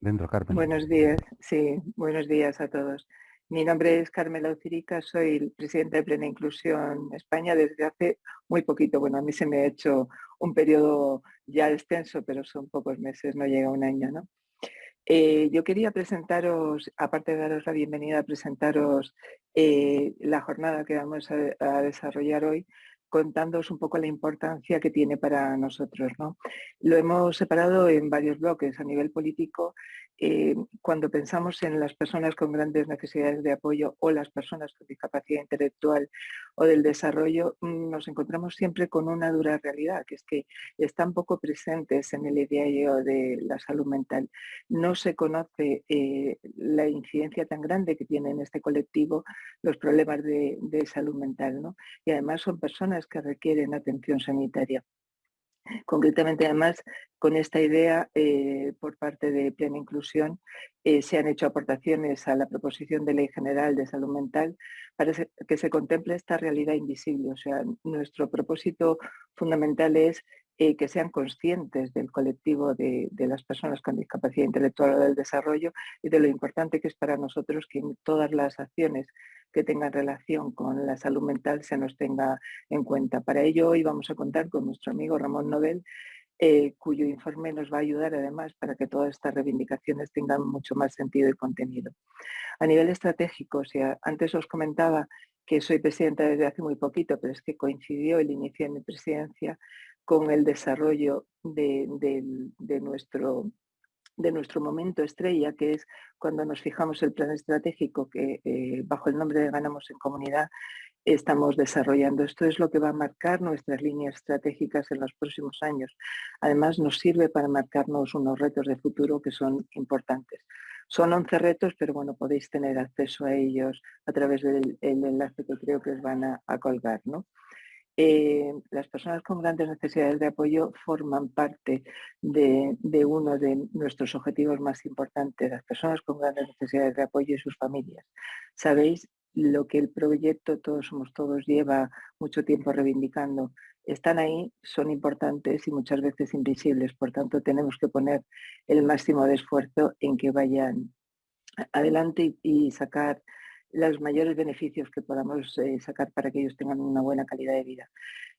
Dentro, Carmen. Buenos días, sí, buenos días a todos. Mi nombre es Carmela Ucirica, soy el presidente de Plena Inclusión España desde hace muy poquito. Bueno, a mí se me ha hecho un periodo ya extenso, pero son pocos meses, no llega un año, ¿no? Eh, yo quería presentaros, aparte de daros la bienvenida, presentaros eh, la jornada que vamos a, desarrollar hoy, contándoos un poco la importancia que tiene para nosotros. ¿no? Lo hemos separado en varios bloques a nivel político eh, cuando pensamos en las personas con grandes necesidades de apoyo o las personas con discapacidad intelectual o del desarrollo, mm, nos encontramos siempre con una dura realidad, que es que están poco presentes en el ideario de la salud mental. No se conoce eh, la incidencia tan grande que tiene en este colectivo los problemas de, de salud mental. ¿no? Y además son personas que requieren atención sanitaria. Concretamente, además, con esta idea, eh, por parte de Plena Inclusión, eh, se han hecho aportaciones a la proposición de ley general de salud mental para que se contemple esta realidad invisible. O sea, nuestro propósito fundamental es eh, que sean conscientes del colectivo de, las personas con discapacidad intelectual o del desarrollo y de lo importante que es para nosotros que en todas las acciones que tengan relación con la salud mental se nos tenga en cuenta. Para ello hoy vamos a contar con nuestro amigo Ramón Nobel, eh, cuyo informe nos va a ayudar además para que todas estas reivindicaciones tengan mucho más sentido y contenido. A nivel estratégico, o antes os comentaba que soy presidenta desde hace muy poquito, pero es que coincidió el inicio de mi presidencia con el desarrollo de, nuestro, de nuestro momento estrella, que es cuando nos fijamos el plan estratégico que eh, bajo el nombre de Ganamos en Comunidad estamos desarrollando. Esto es lo que va a marcar nuestras líneas estratégicas en los próximos años. Además, nos sirve para marcarnos unos retos de futuro que son importantes. Son 11 retos, pero bueno, podéis tener acceso a ellos a través del enlace que creo que os van a, a colgar. ¿no? Eh, las personas con grandes necesidades de apoyo forman parte de, uno de nuestros objetivos más importantes, las personas con grandes necesidades de apoyo y sus familias. Sabéis lo que el proyecto Todos Somos Todos lleva mucho tiempo reivindicando. Están ahí, son importantes y muchas veces invisibles, por tanto tenemos que poner el máximo de esfuerzo en que vayan adelante y sacar los mayores beneficios que podamos eh, sacar para que ellos tengan una buena calidad de vida.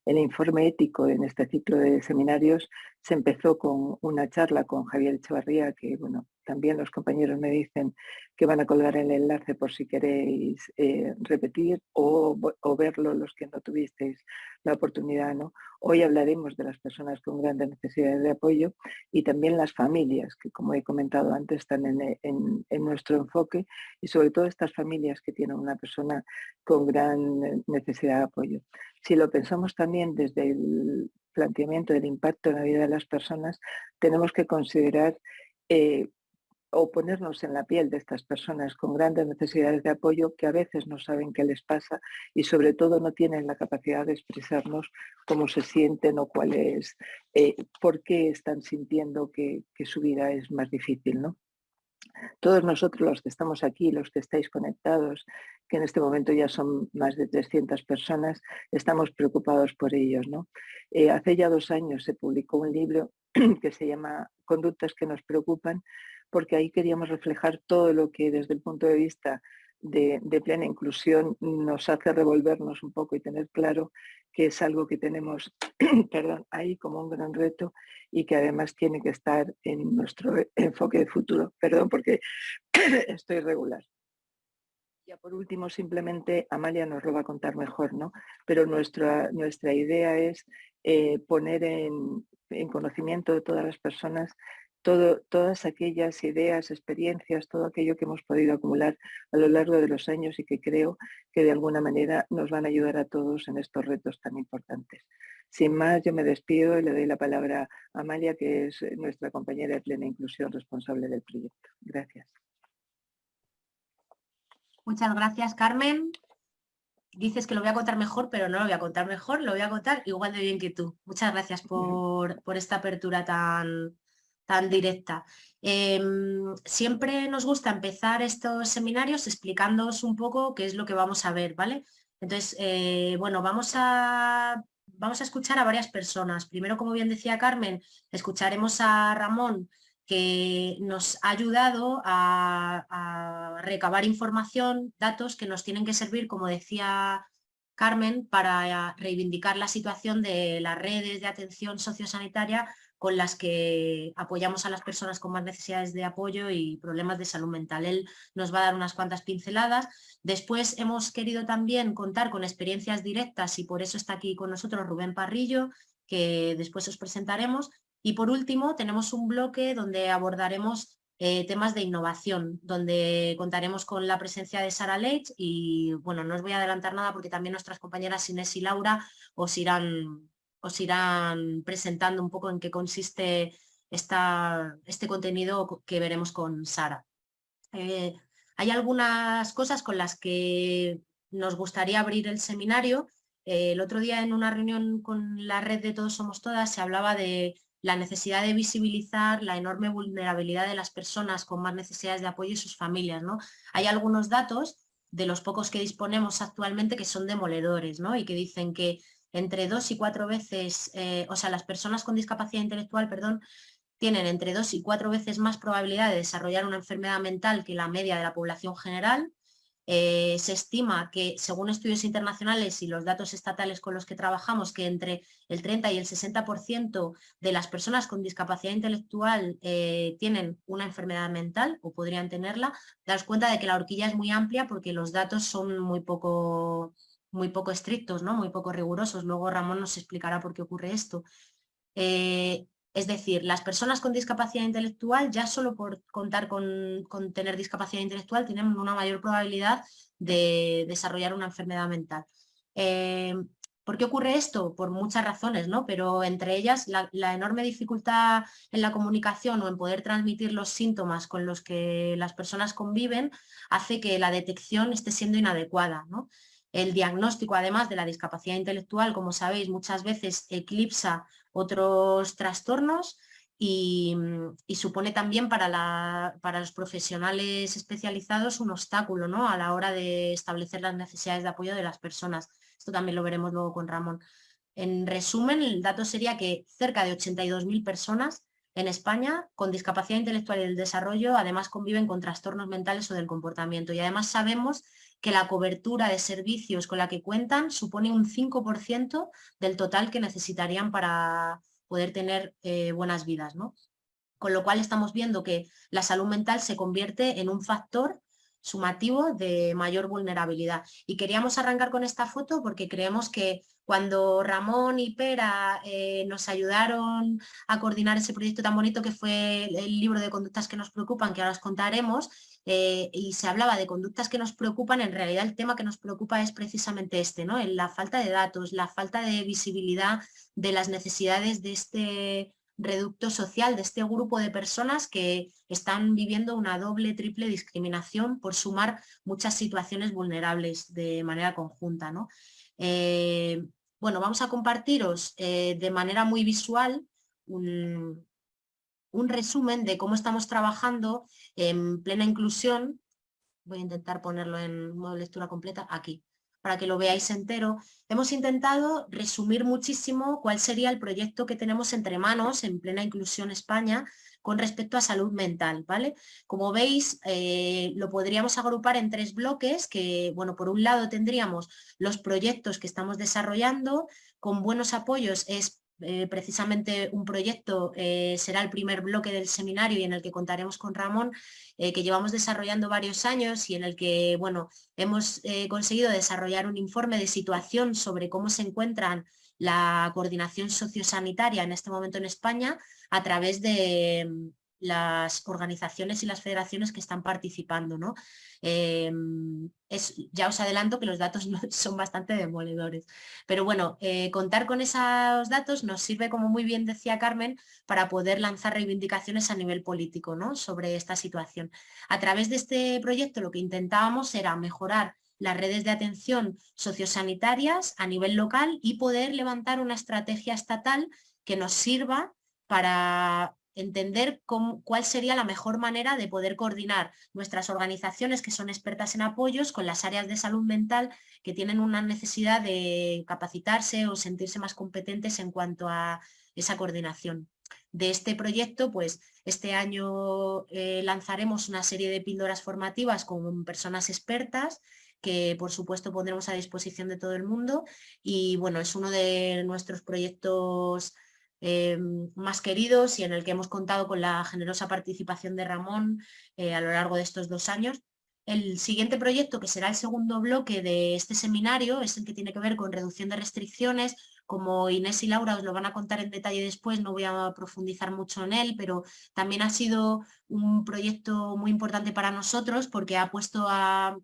El informe ético en este ciclo de seminarios se empezó con una charla con Javier Echevarría, que bueno, también los compañeros me dicen que van a colgar el enlace por si queréis eh, repetir o, verlo los que no tuvisteis la oportunidad. ¿no? Hoy hablaremos de las personas con grandes necesidades de apoyo y también las familias, que como he comentado antes están en, nuestro enfoque y sobre todo estas familias que tienen una persona con gran necesidad de apoyo. Si lo pensamos también desde el planteamiento del impacto en la vida de las personas, tenemos que considerar eh, o ponernos en la piel de estas personas con grandes necesidades de apoyo que a veces no saben qué les pasa y sobre todo no tienen la capacidad de expresarnos cómo se sienten o cuál es, eh, por qué están sintiendo que, su vida es más difícil. ¿no? Todos nosotros los que estamos aquí, los que estáis conectados, que en este momento ya son más de 300 personas, estamos preocupados por ellos. ¿no? Eh, hace ya dos años se publicó un libro que se llama Conductas que nos preocupan, porque ahí queríamos reflejar todo lo que desde el punto de vista de, plena inclusión nos hace revolvernos un poco y tener claro que es algo que tenemos ahí como un gran reto y que además tiene que estar en nuestro enfoque de futuro. Perdón porque estoy regular. Ya por último, simplemente Amalia nos lo va a contar mejor, ¿no? Pero nuestra, nuestra idea es eh, poner en conocimiento de todas las personas todas aquellas ideas, experiencias, todo aquello que hemos podido acumular a lo largo de los años y que creo que de alguna manera nos van a ayudar a todos en estos retos tan importantes. Sin más, yo me despido y le doy la palabra a Amalia, que es nuestra compañera de plena inclusión responsable del proyecto. Gracias. Muchas gracias, Carmen. Dices que lo voy a contar mejor, pero no lo voy a contar mejor, lo voy a contar igual de bien que tú. Muchas gracias por, por esta apertura tan, tan directa. Em, siempre nos gusta empezar estos seminarios explicándoos un poco qué es lo que vamos a ver, ¿vale? Entonces, eh, bueno, vamos a, vamos a escuchar a varias personas. Primero, como bien decía Carmen, escucharemos a Ramón, que nos ha ayudado a, a recabar información, datos que nos tienen que servir, como decía Carmen, para reivindicar la situación de las redes de atención sociosanitaria con las que apoyamos a las personas con más necesidades de apoyo y problemas de salud mental. Él nos va a dar unas cuantas pinceladas. Después hemos querido también contar con experiencias directas y por eso está aquí con nosotros Rubén Parrillo, que después os presentaremos. Y por último tenemos un bloque donde abordaremos eh, temas de innovación, donde contaremos con la presencia de Sara Leitch y bueno, no os voy a adelantar nada porque también nuestras compañeras Inés y Laura os irán os irán presentando un poco en qué consiste esta, este contenido que veremos con Sara. Eh, hay algunas cosas con las que nos gustaría abrir el seminario. Eh, el otro día en una reunión con la red de Todos Somos Todas se hablaba de la necesidad de visibilizar la enorme vulnerabilidad de las personas con más necesidades de apoyo y sus familias. ¿no? Hay algunos datos de los pocos que disponemos actualmente que son demoledores ¿no? y que dicen que entre dos y cuatro veces, eh, o sea, las personas con discapacidad intelectual, perdón, tienen entre dos y cuatro veces más probabilidad de desarrollar una enfermedad mental que la media de la población general. Eh, se estima que, según estudios internacionales y los datos estatales con los que trabajamos, que entre el 30 y el 60% de las personas con discapacidad intelectual eh, tienen una enfermedad mental o podrían tenerla, das cuenta de que la horquilla es muy amplia porque los datos son muy poco muy poco estrictos, ¿no? muy poco rigurosos. Luego Ramón nos explicará por qué ocurre esto. Eh, es decir, las personas con discapacidad intelectual, ya solo por contar con, tener discapacidad intelectual, tienen una mayor probabilidad de desarrollar una enfermedad mental. Eh, ¿Por qué ocurre esto? Por muchas razones, ¿no? pero entre ellas la, la, enorme dificultad en la comunicación o en poder transmitir los síntomas con los que las personas conviven hace que la detección esté siendo inadecuada. ¿no? El diagnóstico, además de la discapacidad intelectual, como sabéis, muchas veces eclipsa otros trastornos y, supone también para, los profesionales especializados un obstáculo ¿no? a la hora de establecer las necesidades de apoyo de las personas. Esto también lo veremos luego con Ramón. En resumen, el dato sería que cerca de 82.000 personas en España con discapacidad intelectual y del desarrollo además conviven con trastornos mentales o del comportamiento y además sabemos que la cobertura de servicios con la que cuentan supone un 5% del total que necesitarían para poder tener eh, buenas vidas. ¿no? Con lo cual estamos viendo que la salud mental se convierte en un factor sumativo de mayor vulnerabilidad. Y queríamos arrancar con esta foto porque creemos que cuando Ramón y Pera eh, nos ayudaron a coordinar ese proyecto tan bonito que fue el libro de conductas que nos preocupan, que ahora os contaremos, eh, y se hablaba de conductas que nos preocupan, en realidad el tema que nos preocupa es precisamente este, ¿no? la falta de datos, la falta de visibilidad de las necesidades de este reducto social, de este grupo de personas que están viviendo una doble, triple discriminación por sumar muchas situaciones vulnerables de manera conjunta. ¿no? Eh, bueno, vamos a compartiros eh, de manera muy visual un, un resumen de cómo estamos trabajando en plena inclusión. Voy a intentar ponerlo en modo lectura completa aquí, para que lo veáis entero. Hemos intentado resumir muchísimo cuál sería el proyecto que tenemos entre manos en plena inclusión España con respecto a salud mental, ¿vale? Como veis, eh, lo podríamos agrupar en tres bloques que, bueno, por un lado tendríamos los proyectos que estamos desarrollando, con buenos apoyos es eh, precisamente un proyecto, eh, será el primer bloque del seminario y en el que contaremos con Ramón, eh, que llevamos desarrollando varios años y en el que bueno, hemos conseguido desarrollar un informe de situación sobre cómo se encuentran la coordinación sociosanitaria en este momento en España a través de, las organizaciones y las federaciones que están participando. ¿no? Em, es, ya os adelanto que los datos son bastante demoledores. Pero bueno, eh, contar con esos datos nos sirve, como muy bien decía Carmen, para poder lanzar reivindicaciones a nivel político ¿no? sobre esta situación. A través de este proyecto lo que intentábamos era mejorar las redes de atención sociosanitarias a nivel local y poder levantar una estrategia estatal que nos sirva para entender cuál sería la mejor manera de poder coordinar nuestras organizaciones que son expertas en apoyos con las áreas de salud mental que tienen una necesidad de capacitarse o sentirse más competentes en cuanto a esa coordinación. De este proyecto, pues este año eh, lanzaremos una serie de píldoras formativas con personas expertas que por supuesto pondremos a disposición de todo el mundo y bueno, es uno de nuestros proyectos eh, más queridos y en el que hemos contado con la generosa participación de Ramón eh, a lo largo de estos dos años. El siguiente proyecto, que será el segundo bloque de este seminario, es el que tiene que ver con reducción de restricciones. Como Inés y Laura os lo van a contar en detalle después, no voy a profundizar mucho en él, pero también ha sido un proyecto muy importante para nosotros porque ha puesto a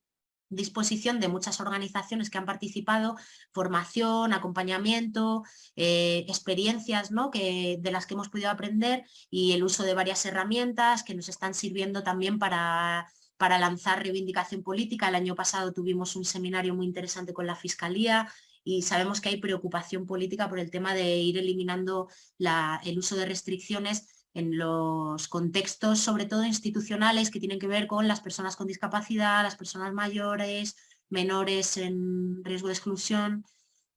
disposición de muchas organizaciones que han participado, formación, acompañamiento, eh, experiencias ¿no? que, de las que hemos podido aprender y el uso de varias herramientas que nos están sirviendo también para, para lanzar reivindicación política. El año pasado tuvimos un seminario muy interesante con la Fiscalía y sabemos que hay preocupación política por el tema de ir eliminando la, el uso de restricciones en los contextos, sobre todo institucionales, que tienen que ver con las personas con discapacidad, las personas mayores, menores en riesgo de exclusión,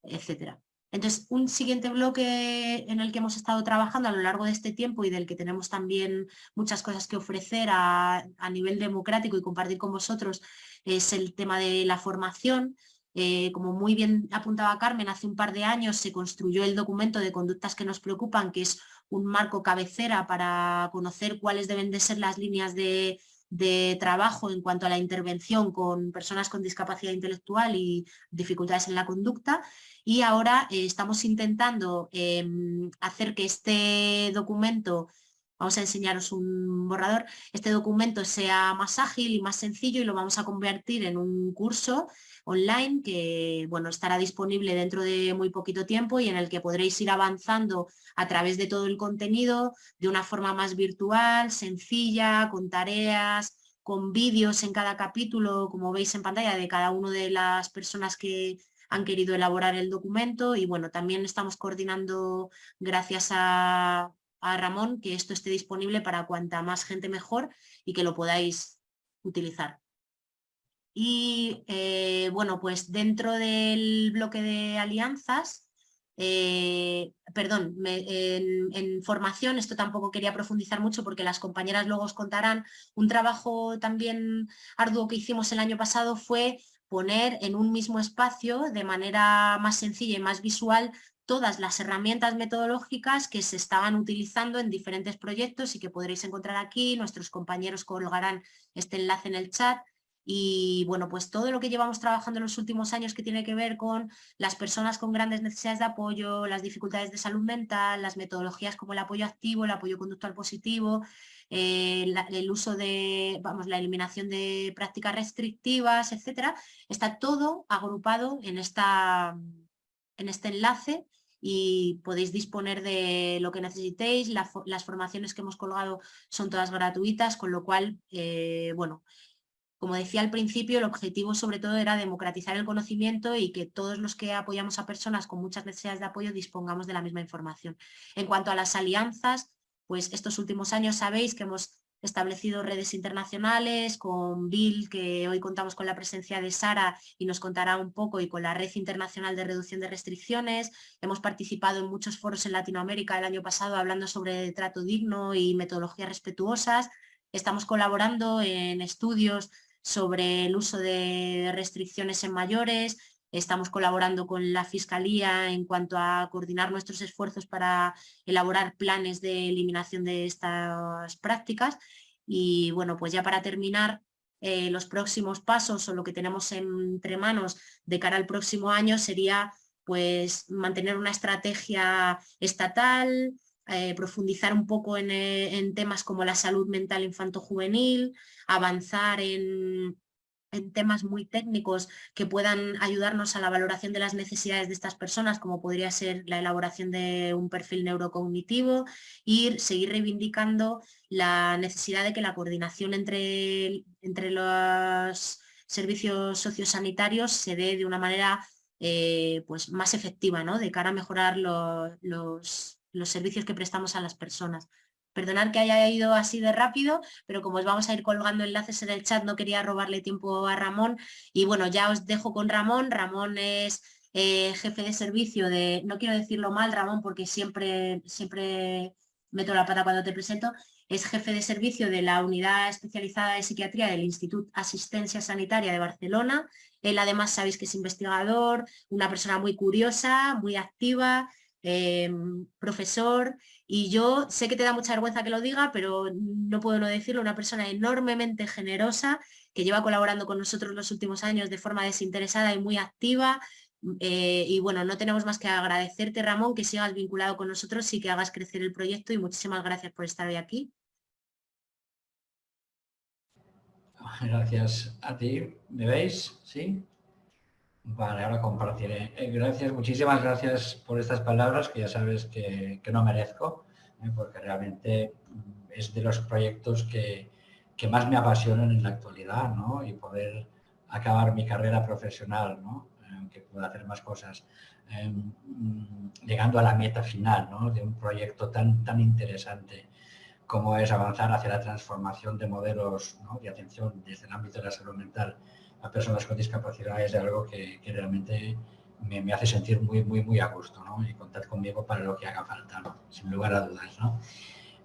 etc. Entonces, un siguiente bloque en el que hemos estado trabajando a lo largo de este tiempo y del que tenemos también muchas cosas que ofrecer a, a nivel democrático y compartir con vosotros es el tema de la formación. Eh, como muy bien apuntaba Carmen, hace un par de años se construyó el documento de conductas que nos preocupan, que es un marco cabecera para conocer cuáles deben de ser las líneas de, trabajo en cuanto a la intervención con personas con discapacidad intelectual y dificultades en la conducta. Y ahora eh, estamos intentando em, hacer que este documento vamos a enseñaros un borrador, este documento sea más ágil y más sencillo y lo vamos a convertir en un curso online que bueno, estará disponible dentro de muy poquito tiempo y en el que podréis ir avanzando a través de todo el contenido de una forma más virtual, sencilla, con tareas, con vídeos en cada capítulo, como veis en pantalla, de cada una de las personas que han querido elaborar el documento y bueno, también estamos coordinando gracias a, a Ramón que esto esté disponible para cuanta más gente mejor y que lo podáis utilizar. Y eh, bueno, pues dentro del bloque de alianzas, eh, perdón, en, formación, esto tampoco quería profundizar mucho porque las compañeras luego os contarán, un trabajo también arduo que hicimos el año pasado fue poner en un mismo espacio de manera más sencilla y más visual todas las herramientas metodológicas que se estaban utilizando en diferentes proyectos y que podréis encontrar aquí, nuestros compañeros colgarán este enlace en el chat y bueno, pues todo lo que llevamos trabajando en los últimos años que tiene que ver con las personas con grandes necesidades de apoyo, las dificultades de salud mental, las metodologías como el apoyo activo, el apoyo conductual positivo, eh, el uso de, vamos, la eliminación de prácticas restrictivas, etcétera, está todo agrupado en, esta, en este enlace y podéis disponer de lo que necesitéis, las formaciones que hemos colgado son todas gratuitas, con lo cual, eh, bueno, como decía al principio, el objetivo sobre todo era democratizar el conocimiento y que todos los que apoyamos a personas con muchas necesidades de apoyo dispongamos de la misma información. En cuanto a las alianzas, pues estos últimos años sabéis que hemos establecido redes internacionales con Bill, que hoy contamos con la presencia de Sara y nos contará un poco, y con la Red Internacional de Reducción de Restricciones. Hemos participado en muchos foros en Latinoamérica el año pasado hablando sobre trato digno y metodologías respetuosas. Estamos colaborando en estudios sobre el uso de restricciones en mayores, estamos colaborando con la Fiscalía en cuanto a coordinar nuestros esfuerzos para elaborar planes de eliminación de estas prácticas. Y bueno, pues ya para terminar, eh, los próximos pasos o lo que tenemos entre manos de cara al próximo año sería pues mantener una estrategia estatal, eh, profundizar un poco eh, en, temas como la salud mental infanto-juvenil, avanzar en, temas muy técnicos que puedan ayudarnos a la valoración de las necesidades de estas personas, como podría ser la elaboración de un perfil neurocognitivo, y seguir reivindicando la necesidad de que la coordinación entre, entre los servicios sociosanitarios se dé de una manera eh, pues más efectiva, ¿no? de cara a mejorar los servicios que prestamos a las personas. Perdonad que haya ido así de rápido, pero como os vamos a ir colgando enlaces en el chat, no quería robarle tiempo a Ramón. Y bueno, ya os dejo con Ramón. Ramón es eh, jefe de servicio de, no quiero decirlo mal, Ramón, porque siempre, siempre meto la pata cuando te presento, es jefe de servicio de la Unidad Especializada de Psiquiatría del Instituto Asistencia Sanitaria de Barcelona. Él además sabéis que es investigador, una persona muy curiosa, muy activa, em, profesor, y yo sé que te da mucha vergüenza que lo diga, pero no puedo no decirlo, una persona enormemente generosa que lleva colaborando con nosotros los últimos años de forma desinteresada y muy activa, eh, y bueno, no tenemos más que agradecerte, Ramón, que sigas vinculado con nosotros y que hagas crecer el proyecto y muchísimas gracias por estar hoy aquí. Gracias a ti. ¿Me veis? ¿Sí? Vale, ahora compartiré. Eh, gracias, muchísimas gracias por estas palabras que ya sabes que, no merezco, ¿eh? porque realmente es de los proyectos que, que, más me apasionan en la actualidad, ¿no? Y poder acabar mi carrera profesional, ¿no? que pueda hacer más cosas, em, llegando a la meta final ¿no? de un proyecto tan, tan interesante como es avanzar hacia la transformación de modelos de atención desde el ámbito de la salud mental a personas con discapacidad es algo que, realmente me, hace sentir muy, muy, muy a gusto y contar conmigo para lo que haga falta, sin lugar a dudas.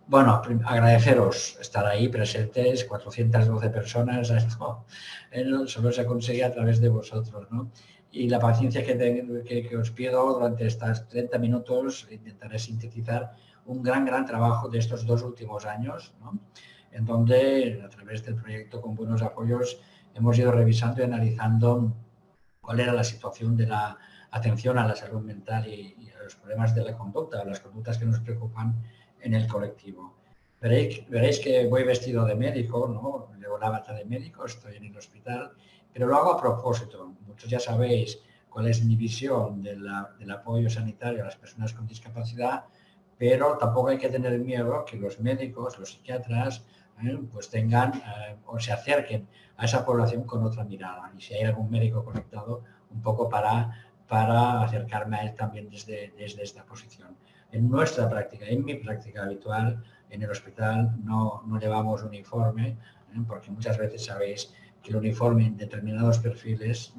Bueno, agradeceros estar ahí presentes, 412 personas, esto eh, solo se consigue a través de vosotros. ¿no? y la paciencia que, que, os pido durante estos 30 minutos, intentaré sintetizar un gran, gran trabajo de estos dos últimos años, en donde a través del proyecto con buenos apoyos hemos ido revisando y analizando cuál era la situación de la atención a la salud mental y, a los problemas de la conducta, las conductas que nos preocupan en el colectivo. Veréis, que voy vestido de médico, ¿no? llevo la bata de médico, estoy en el hospital pero lo hago a propósito. Muchos ya sabéis cuál es mi visión del apoyo sanitario a las personas con discapacidad, pero tampoco hay que tener miedo que los médicos, los psiquiatras, ¿eh? pues tengan eh, o se acerquen a esa población con otra mirada. Y si hay algún médico conectado, un poco para, para acercarme a él también desde, desde esta posición. En nuestra práctica, en mi práctica habitual, en el hospital no, no llevamos uniforme, ¿eh? porque muchas veces sabéis que el uniforme en determinados perfiles,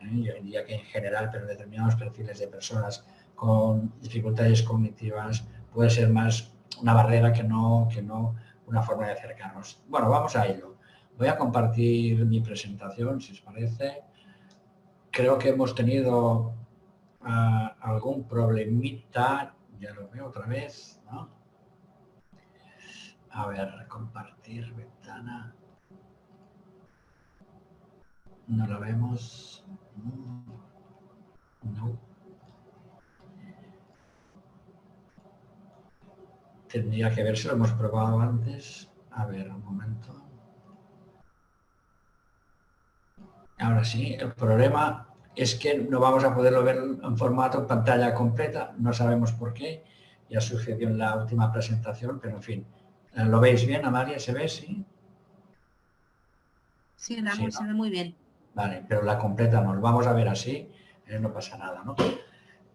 yo diría que en general, pero en determinados perfiles de personas con dificultades cognitivas puede ser más una barrera que no, que no una forma de acercarnos. Bueno, vamos a ello. Voy a compartir mi presentación, si os parece. Creo que hemos tenido ah, algún problemita, ya lo veo otra vez, ¿no? A ver, compartir ventana. No lo vemos. No. Tendría que ver si lo hemos probado antes. A ver, un momento. Ahora sí, el problema es que no vamos a poderlo ver en formato pantalla completa, no sabemos por qué, ya sucedió en la última presentación, pero en fin, ¿lo veis bien, Amalia? ¿Se ve? Sí, sí, se ve muy bien. Vale, pero la completamos, vamos a ver así, eh, no pasa nada, ¿no?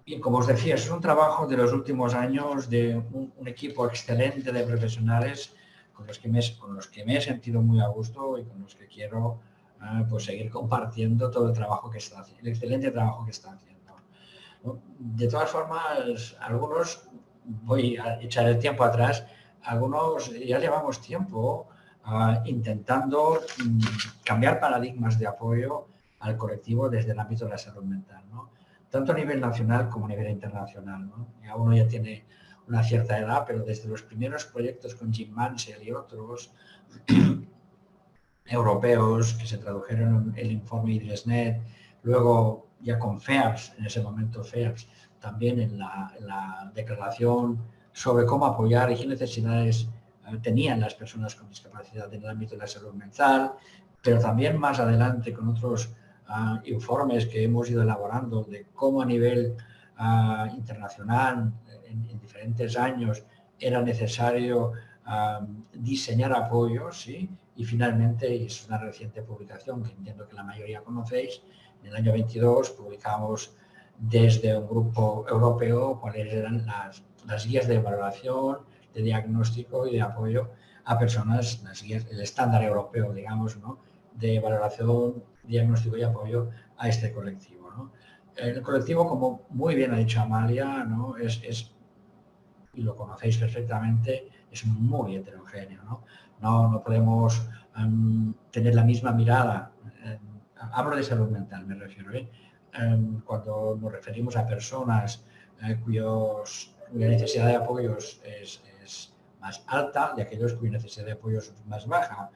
Y como os decía, es un trabajo de los últimos años de un, equipo excelente de profesionales con los, que me, he sentido muy a gusto y con los que quiero eh, pues seguir compartiendo todo el trabajo que está haciendo, el excelente trabajo que está haciendo. De todas formas, algunos, voy a echar el tiempo atrás, algunos ya llevamos tiempo intentando mm, cambiar paradigmas de apoyo al colectivo desde el ámbito de la salud mental, tanto a nivel nacional como a nivel internacional. Ya uno ya tiene una cierta edad, pero desde los primeros proyectos con Jim Mansell y otros europeos que se tradujeron en el informe IDRESNET, luego ya con FEAPS, en ese momento FEAPS, también en la, en la declaración sobre cómo apoyar y qué necesidades tenían las personas con discapacidad en el ámbito de la salud mental, pero también más adelante con otros informes que hemos ido elaborando de cómo a nivel internacional, en, diferentes años, era necesario diseñar apoyos, y finalmente, es una reciente publicación que entiendo que la mayoría conocéis, en el año 22 publicamos desde un grupo europeo cuáles eran las, las guías de evaluación, de diagnóstico y de apoyo a personas, el estándar europeo, digamos, ¿no? De valoración, diagnóstico y apoyo a este colectivo. El colectivo, como muy bien ha dicho Amalia, ¿no? es, es y lo conocéis perfectamente, es muy heterogéneo. No, no, no podemos em, tener la misma mirada, hablo de salud mental, me refiero, ¿eh? em, cuando nos referimos a personas eh, cuyos, cuya necesidad de apoyos es, más alta y aquellos cuya necesidad de apoyos es más baja.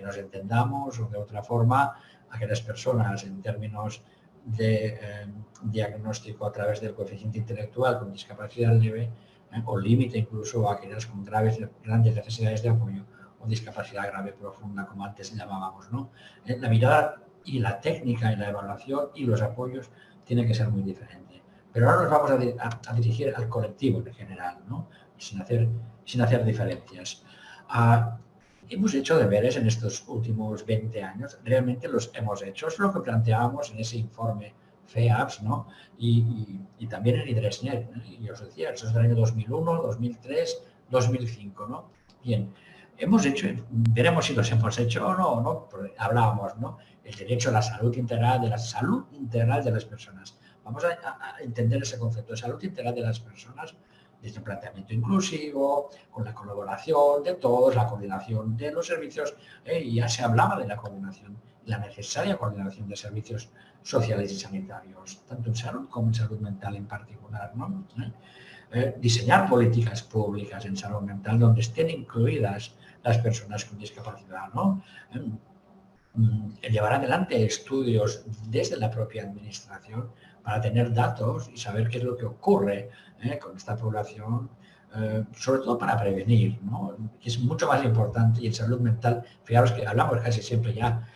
¿Eh? Que nos entendamos o de otra forma, aquellas personas en términos de em, diagnóstico a través del coeficiente intelectual con discapacidad leve ¿eh? o límite incluso a aquellas con graves, grandes necesidades de apoyo o discapacidad grave profunda, como antes llamábamos. ¿no? ¿Eh? La mirada y la técnica y la evaluación y los apoyos tienen que ser muy diferentes. Pero ahora nos vamos a, dirigir al colectivo en general, ¿no? sin, hacer, sin hacer diferencias. Ah, hemos hecho deberes en estos últimos 20 años, realmente los hemos hecho, es lo que planteábamos en ese informe FEAPS, ¿no? Y, también en IDRESNET, y os decía, eso es del año 2001, 2003, 2005, ¿no? Bien, hemos hecho, veremos si los hemos hecho o no, ¿no? hablábamos, ¿no? El derecho a la salud integral, de la salud integral de las personas. Vamos a, entender ese concepto de salud integral de las personas desde un planteamiento inclusivo, con la colaboración de todos, la coordinación de los servicios, ¿eh? y ya se hablaba de la coordinación, la necesaria coordinación de servicios sociales y sanitarios, tanto en salud como en salud mental en particular. ¿Eh? Eh, diseñar políticas públicas en salud mental donde estén incluidas las personas con discapacidad. ¿no? Mm, llevar adelante estudios desde la propia administración para tener datos y saber qué es lo que ocurre con esta población, sobre todo para prevenir, ¿no? es mucho más importante y en salud mental, fijaros que hablamos casi siempre ya,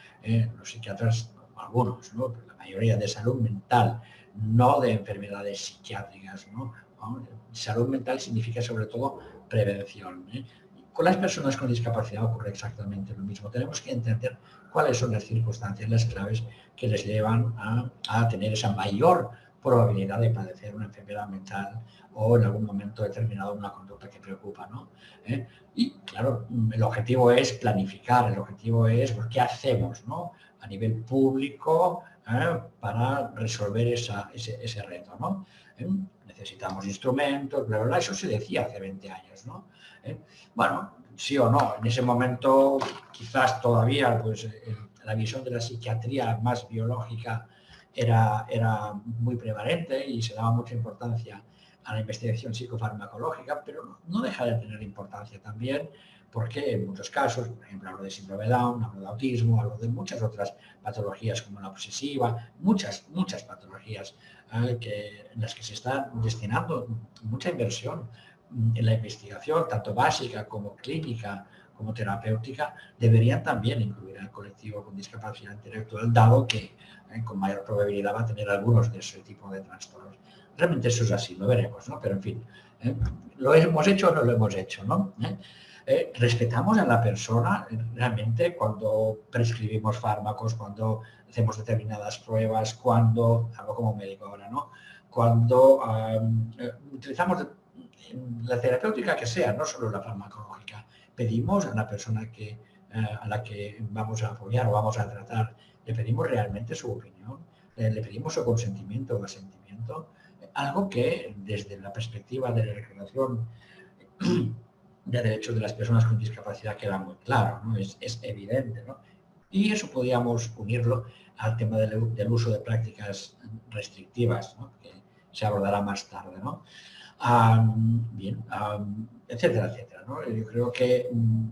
los psiquiatras, algunos, ¿no? mayoría de salud mental, no de enfermedades psiquiátricas. ¿no? Salud mental significa sobre todo prevención. ¿eh? Con las personas con discapacidad ocurre exactamente lo mismo. Tenemos que entender cuáles son las circunstancias, las claves que les llevan a, tener esa mayor probabilidad de padecer una enfermedad mental o en algún momento determinado una conducta que preocupa. ¿no? ¿Eh? Y claro, el objetivo es planificar, el objetivo es qué hacemos ¿no? a nivel público, ¿eh? para resolver ese, reto. ¿no? ¿Eh? Necesitamos instrumentos, bla, bla, eso se decía hace 20 años. ¿no? Bueno, sí o no, en ese momento quizás todavía pues, la visión de la psiquiatría más biológica era, era muy prevalente y se daba mucha importancia a la investigación psicofarmacológica, pero no deja de tener importancia también porque en muchos casos, por ejemplo, hablo de síndrome Down, hablo de autismo, hablo de muchas otras patologías como la obsesiva, muchas, muchas patologías eh, que, en las que se está destinando mucha inversión en la investigación, tanto básica como clínica, como terapéutica, deberían también incluir al colectivo con discapacidad intelectual, dado que eh, con mayor probabilidad va a tener algunos de ese tipo de trastornos. Realmente eso es así, lo veremos, ¿no? Pero en fin, eh, ¿lo hemos hecho o no lo hemos hecho, no? Eh, respetamos a la persona realmente cuando prescribimos fármacos, cuando hacemos determinadas pruebas, cuando, algo como médico ahora, ¿no? Cuando utilizamos la terapéutica que sea, no solo la farmacológica, pedimos a la persona que, eh, a la que vamos a apoyar o vamos a tratar, le pedimos realmente su opinión, le pedimos su consentimiento o asentimiento, algo que desde la perspectiva de la legislación de derechos de las personas con discapacidad queda muy claro, ¿no? es, evidente. ¿no? Y eso podríamos unirlo al tema del, uso de prácticas restrictivas, que se abordará más tarde. ¿no? bien, etcétera, etcétera. Yo creo que mm,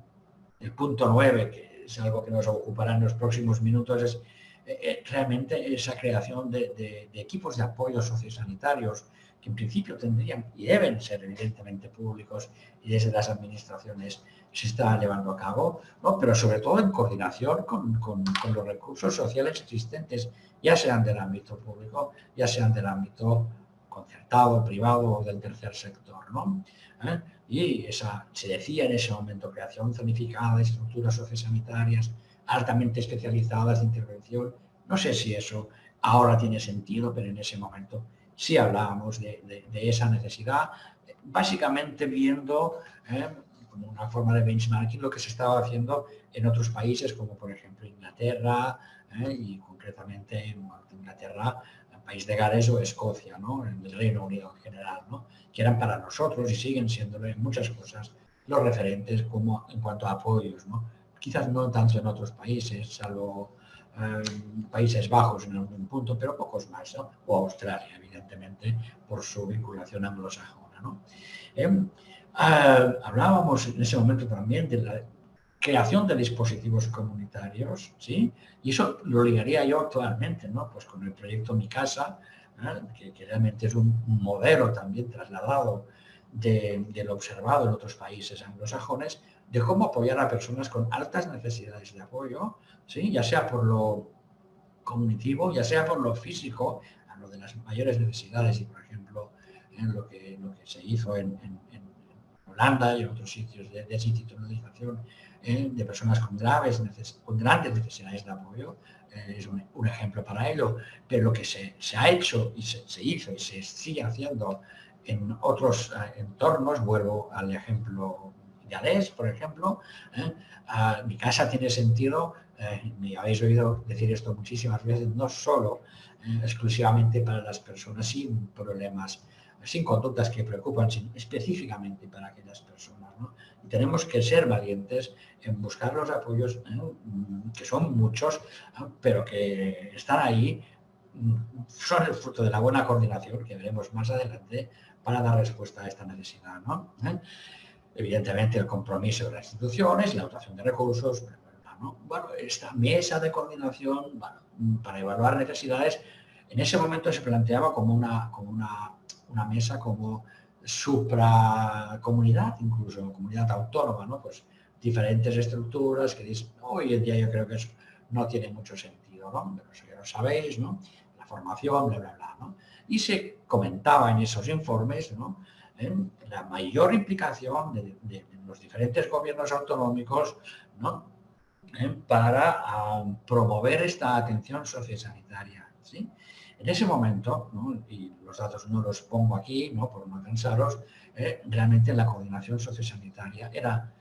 el punto 9, que es algo que nos ocupará en los próximos minutos, es eh, eh, realmente esa creación de, equipos de apoyo sociosanitarios que en principio tendrían y deben ser evidentemente públicos y desde las administraciones se está llevando a cabo, ¿no? pero sobre todo en coordinación con, los recursos sociales existentes, ya sean del ámbito público, ya sean del ámbito concertado, privado o del tercer sector. ¿no? ¿Eh? Y esa, se decía en ese momento, creación zonificada estructuras sociosanitarias altamente especializadas de intervención. No sé si eso ahora tiene sentido, pero en ese momento si hablábamos de, esa necesidad, básicamente viendo como una forma de benchmarking lo que se estaba haciendo en otros países como por ejemplo Inglaterra y concretamente en Inglaterra, país de Gales o Escocia, ¿no? en el Reino Unido en general, ¿no? que eran para nosotros y siguen siendo en muchas cosas los referentes como en cuanto a apoyos. ¿no? Quizás no tanto en otros países, salvo Países Bajos en algún punto, pero pocos más, o Australia, evidentemente, por su vinculación anglosajona. Em, ah, hablábamos en ese momento también de la creación de dispositivos comunitarios, ¿sí? Y eso lo ligaría yo actualmente, ¿no? Pues con el proyecto Mi Casa, que, realmente es un modelo también trasladado de, lo observado en otros países anglosajones, de cómo apoyar a personas con altas necesidades de apoyo, ¿sí? ya sea por lo cognitivo, ya sea por lo físico, a lo de las mayores necesidades y, por ejemplo, en lo que, se hizo en, Holanda y en otros sitios de desinstitucionalización ¿eh? de personas con graves, con grandes necesidades de apoyo, eh, es un, ejemplo para ello, pero lo que se, ha hecho y se, se, hizo y se sigue haciendo en otros eh, entornos, vuelvo al ejemplo Ales, por ejemplo, mi casa tiene sentido, me habéis oído decir esto muchísimas veces, no solo exclusivamente para las personas sin problemas, sin conductas que preocupan, específicamente para aquellas personas. Y tenemos que ser valientes en buscar los apoyos, que son muchos, pero que están ahí, mm, son el fruto de la buena coordinación que veremos más adelante para dar respuesta a esta necesidad. ¿no? evidentemente el compromiso de las instituciones, la dotación de recursos, bueno, esta mesa de coordinación para evaluar necesidades, en ese momento se planteaba como una, como una, una mesa como supracomunidad, incluso comunidad autónoma, ¿no? Pues diferentes estructuras que hoy en día yo creo que eso no tiene mucho sentido, ¿no? Pero eso ya lo sabéis, ¿no? La formación, bla, bla, bla, ¿no? Y se comentaba en esos informes, ¿no? la mayor implicación de, los diferentes gobiernos autonómicos para promover esta atención sociosanitaria. ¿sí? En ese momento, y los datos no los pongo aquí ¿no? por no cansaros, ¿eh? realmente la coordinación sociosanitaria era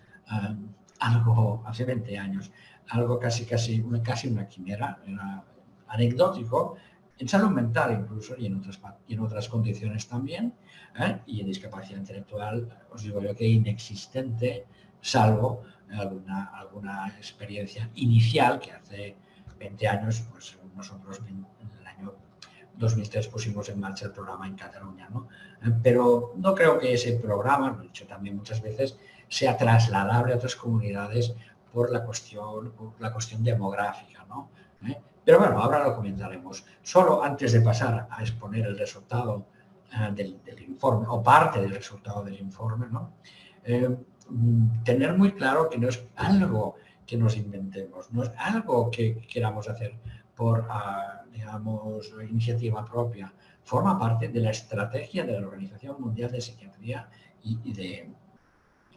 algo, hace 20 años, algo casi, casi, casi una quimera, era anecdótico, en salud mental incluso y en otras, y en otras condiciones también, ¿eh? y en discapacidad intelectual, os digo yo que inexistente, salvo alguna, alguna experiencia inicial que hace 20 años, pues nosotros 2003 pusimos en marcha el programa en Cataluña, ¿no? ¿Eh? Pero no creo que ese programa, lo he dicho también muchas veces, sea trasladable a otras comunidades por la cuestión, por la cuestión demográfica, ¿no? ¿Eh? Pero bueno, ahora lo comentaremos. Solo antes de pasar a exponer el resultado eh, del, informe, o parte del resultado del informe, ¿no? Mm, tener muy claro que no es algo que nos inventemos, no es algo que queramos hacer por, ah, digamos, iniciativa propia. Forma parte de la estrategia de la Organización Mundial de Psiquiatría y, de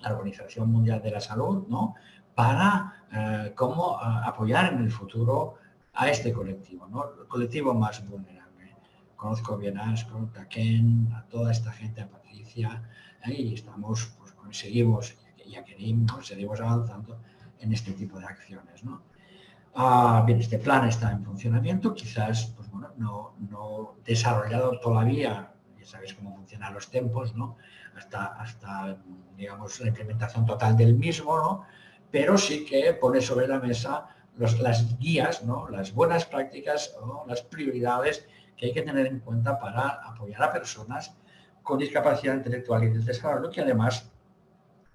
la Organización Mundial de la Salud, ¿no? Para eh, cómo ah, apoyar en el futuro a este colectivo, ¿no? el colectivo más vulnerable. Conozco bien a Asco, a Ken, a toda esta gente, a Patricia, ¿eh? y estamos, pues conseguimos, y a Kerim, seguimos avanzando en este tipo de acciones. ¿no? Bien, este plan está en funcionamiento, quizás pues, bueno, no, no desarrollado todavía, ya sabéis cómo funcionan los tiempos, ¿no? hasta, hasta digamos, la implementación total del mismo, ¿no? pero sí que pone sobre la mesa las guías, ¿no? las buenas prácticas, o las prioridades que hay que tener en cuenta para apoyar a personas con discapacidad intelectual y del desarrollo que además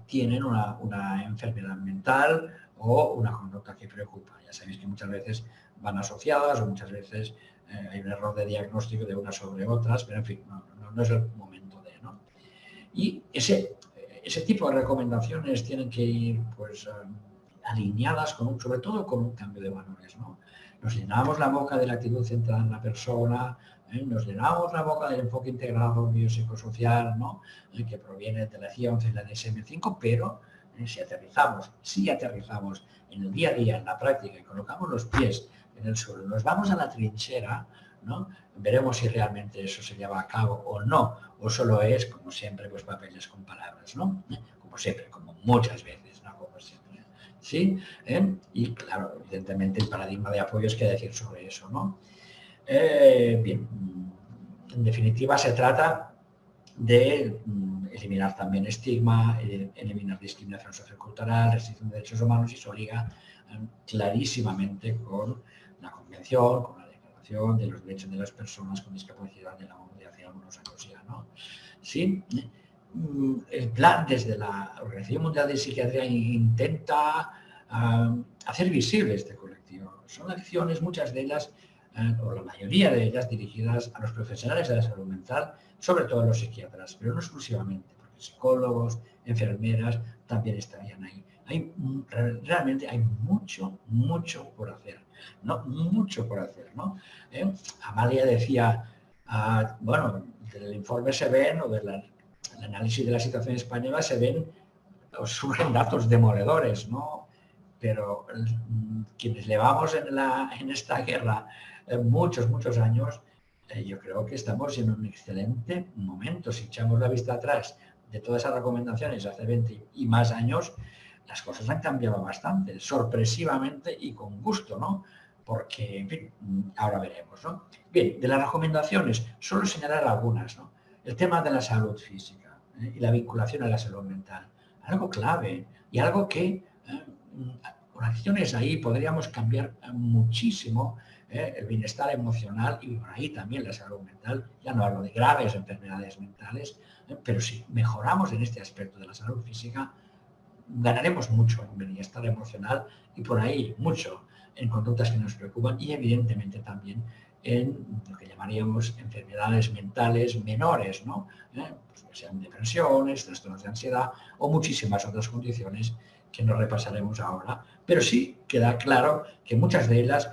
tienen una, enfermedad mental o una conducta que preocupa. Ya sabéis que muchas veces van asociadas o muchas veces eh, hay un error de diagnóstico de unas sobre otras, pero en fin, no, es el momento de... ¿no? Y ese, ese tipo de recomendaciones tienen que ir pues, alineadas con sobre todo con un cambio de valores. ¿no? Nos llenamos la boca de la actitud centrada en la persona, ¿eh? nos llenamos la boca del enfoque integrado biopsicosocial, ¿no? ¿Eh? que proviene de la CIA11 y la DSM5, pero si aterrizamos, si aterrizamos en el día a día, en la práctica, y colocamos los pies en el suelo, nos vamos a la trinchera, ¿no? Veremos si realmente eso se lleva a cabo o no, o solo es, como siempre, pues papeles con palabras, ¿no? Como siempre, como muchas veces, ¿no? Como siempre. ¿Sí? ¿Eh? Y claro, evidentemente el paradigma de apoyo es que decir sobre eso, ¿no? Eh, bien, en definitiva se trata de mm, eliminar también estigma, eh, eliminar discriminación sociocultural, restricción de derechos humanos y se liga clarísimamente con la Convención, con la Declaración de los Derechos de las Personas con Discapacidad de la ONU de hace algunos años ya. ¿no? ¿Sí? Mm, el plan desde la Organización Mundial de Psiquiatría intenta ah, hacer visible este colectivo. Son acciones, muchas de ellas, eh, o la mayoría de ellas, dirigidas a los profesionales de la salud mental, sobre todo los psiquiatras, pero no exclusivamente, porque psicólogos, enfermeras también estarían ahí hay, realmente hay mucho, mucho por hacer, ¿no? Mucho por hacer, ¿no? ¿Eh? Amalia decía, ah, bueno, del informe se ven, o del análisis de la situación española se ven, surgen datos demoledores, ¿no? Pero mm, quienes llevamos en, la, en esta guerra eh, muchos, muchos años, eh, yo creo que estamos en un excelente momento. Si echamos la vista atrás de todas esas recomendaciones hace 20 y más años, las cosas han cambiado bastante, sorpresivamente y con gusto, ¿no? Porque, en fin, ahora veremos, ¿no? Bien, de las recomendaciones, solo señalar algunas, ¿no? El tema de la salud física ¿eh? y la vinculación a la salud mental, algo clave y algo que ¿eh? con acciones ahí podríamos cambiar muchísimo ¿eh? el bienestar emocional y por ahí también la salud mental. Ya no hablo de graves enfermedades mentales, pero si mejoramos en este aspecto de la salud física, ganaremos mucho en bienestar emocional y por ahí mucho en conductas que nos preocupan y evidentemente también en lo que llamaríamos enfermedades mentales menores, ¿no? ¿Eh? Pues sean depresiones, trastornos de ansiedad o muchísimas otras condiciones que no repasaremos ahora. Pero sí queda claro que muchas de ellas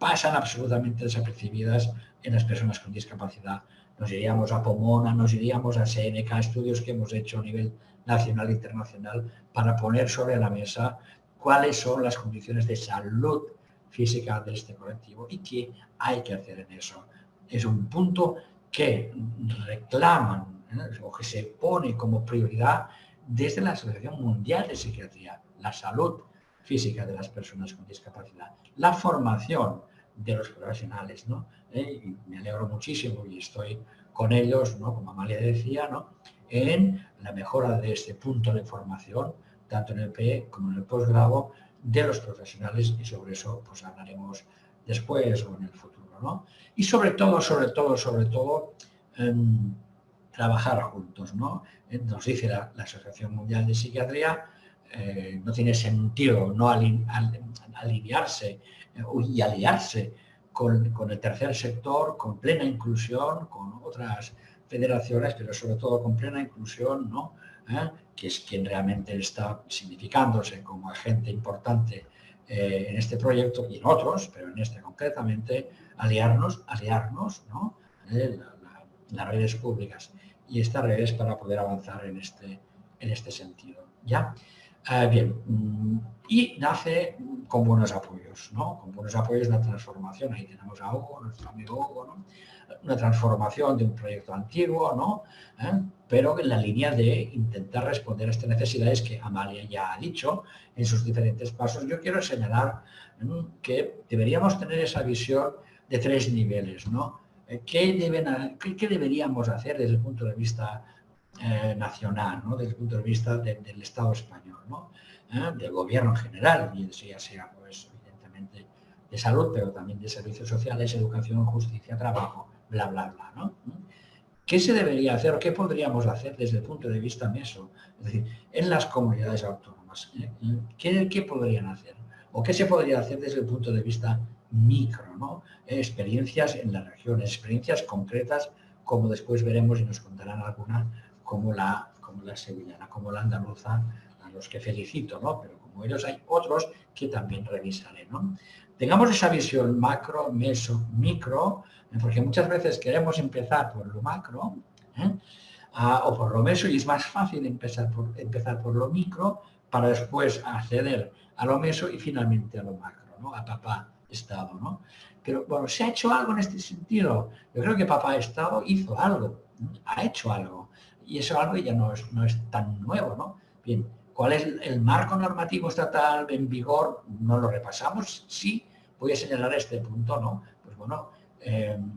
pasan absolutamente desapercibidas en las personas con discapacidad. Nos iríamos a Pomona, nos iríamos a Seneca, estudios que hemos hecho a nivel nacional e internacional para poner sobre la mesa cuáles son las condiciones de salud física de este colectivo y qué hay que hacer en eso. Es un punto que reclaman ¿eh? o que se pone como prioridad desde la Asociación Mundial de Psiquiatría, la salud física de las personas con discapacidad, la formación de los profesionales. ¿no? ¿Eh? Y me alegro muchísimo y estoy con ellos, ¿no? como Amalia decía, ¿no? en la mejora de este punto de formación, tanto en el PE como en el posgrado, de los profesionales y sobre eso pues hablaremos después o en el futuro. ¿no? Y sobre todo, sobre todo, sobre todo, em, trabajar juntos. ¿no? Eh, nos dice la, Asociación Mundial de Psiquiatría, eh, no tiene sentido no alinearse eh, y aliarse con, con, el tercer sector, con plena inclusión, con otras federaciones, pero sobre todo con plena inclusión, ¿no? ¿Eh? que es quien realmente está significándose como agente importante eh, en este proyecto y en otros, pero en este concretamente, aliarnos, aliarnos, ¿no? Eh, las redes públicas y estas redes para poder avanzar en este, en este sentido. ¿ya? Bien, mm, y nace con buenos apoyos, ¿no? Con buenos apoyos la transformación. Ahí tenemos a Hugo, nuestro amigo Hugo, ¿no? una transformación de un proyecto antiguo, ¿no? ¿Eh? pero en la línea de intentar responder a estas necesidades que Amalia ya ha dicho en sus diferentes pasos. Yo quiero señalar que deberíamos tener esa visión de tres niveles. ¿no? Eh, ¿Qué, deben, qué, deberíamos hacer desde el punto de vista eh, nacional, ¿no? desde el punto de vista del Estado español, ¿no? del gobierno en general, ya sea pues, evidentemente de salud, pero también de servicios sociales, educación, justicia, trabajo, bla, bla, bla. ¿no? ¿Qué se debería hacer o qué podríamos hacer desde el punto de vista MESO? Es decir, en las comunidades autónomas, ¿eh? ¿qué, podrían hacer? ¿O qué se podría hacer desde el punto de vista micro? ¿no? Experiencias en las regiones, experiencias concretas, como después veremos y nos contarán algunas, como la, como la sevillana, como la andaluza, a los que felicito, ¿no? pero como ellos hay otros que también revisaré. ¿no? Tengamos esa visión macro, meso, micro, porque muchas veces queremos empezar por lo macro ¿eh? o por lo meso y es más fácil empezar por, empezar por lo micro para después acceder a lo meso y finalmente a lo macro, ¿no? a papá Estado, ¿no? Pero bueno, ¿se ha hecho algo en este sentido? Yo creo que Papá Estado hizo algo, ha hecho algo. Y eso algo ya no es, no es tan nuevo, ¿no? Bien, ¿cuál es el marco normativo estatal en vigor? No lo repasamos, sí, voy a señalar este punto, ¿no? Pues bueno, em,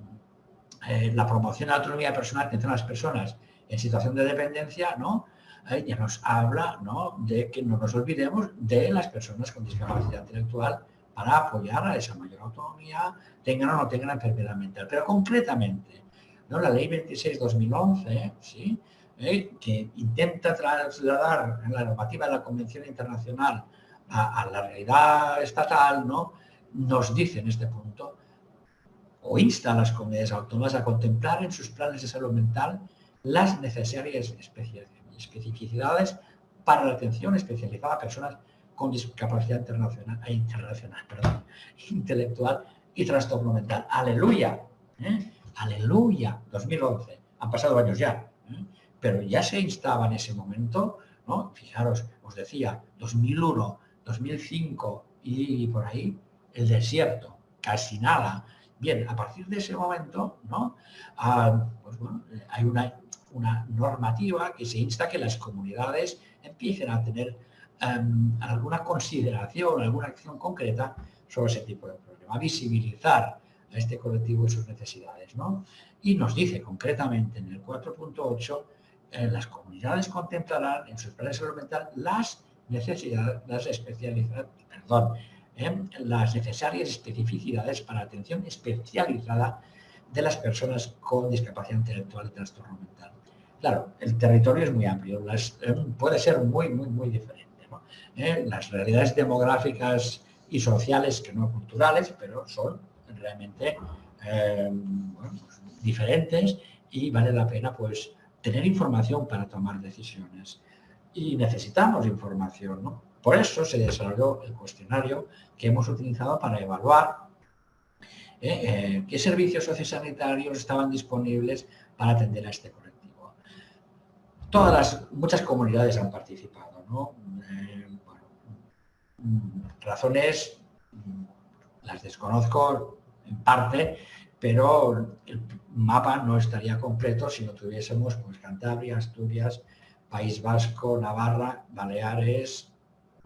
eh, la promoción de la autonomía personal entre las personas en situación de dependencia, ¿no? Eh, ya nos habla ¿no? de que no nos olvidemos de las personas con discapacidad intelectual para apoyar a esa mayor autonomía, tengan o no tengan enfermedad mental. Pero concretamente, ¿no? la ley 26-2011, ¿sí? Eh, que intenta trasladar la normativa de la Convención Internacional a, la realidad estatal, ¿no? nos dice en este punto, o insta a las comunidades autónomas a contemplar en sus planes de salud mental las necesarias especificidades para la atención especializada a personas con discapacidad internacional, eh, internacional perdón, intelectual y trastorno mental. Aleluya, ¿eh? aleluya, 2011, han pasado años ya. Pero ya se instaba en ese momento, fijaros, os decía, 2001, 2005 y por ahí, el desierto, casi nada. Bien, a partir de ese momento. Ah, pues hay una, normativa que se insta que las comunidades empiecen a tener em, alguna consideración, alguna acción concreta sobre ese tipo de problema, visibilizar a este colectivo y sus necesidades. ¿no? Y nos dice concretamente en el 4.8, eh, las comunidades contemplarán en sus planes de salud mental las necesidades, especializadas, perdón, las necesarias especificidades para atención especializada de las personas con discapacidad intelectual y trastorno mental. Claro, el territorio es muy amplio, puede ser muy, muy, muy diferente. ¿Eh? Las realidades demográficas y sociales, que no culturales, pero son realmente eh, pues, diferentes y vale la pena pues tener información para tomar decisiones. Y necesitamos información. Por eso se desarrolló el cuestionario que hemos utilizado para evaluar eh, eh, qué servicios sociosanitarios estaban disponibles para atender a este colectivo. Todas las, muchas comunidades han participado. Eh, mm, razones mm, las desconozco en parte, pero el mapa no estaría completo si no tuviésemos pues, Cantabria, Asturias, País Vasco, Navarra, Baleares,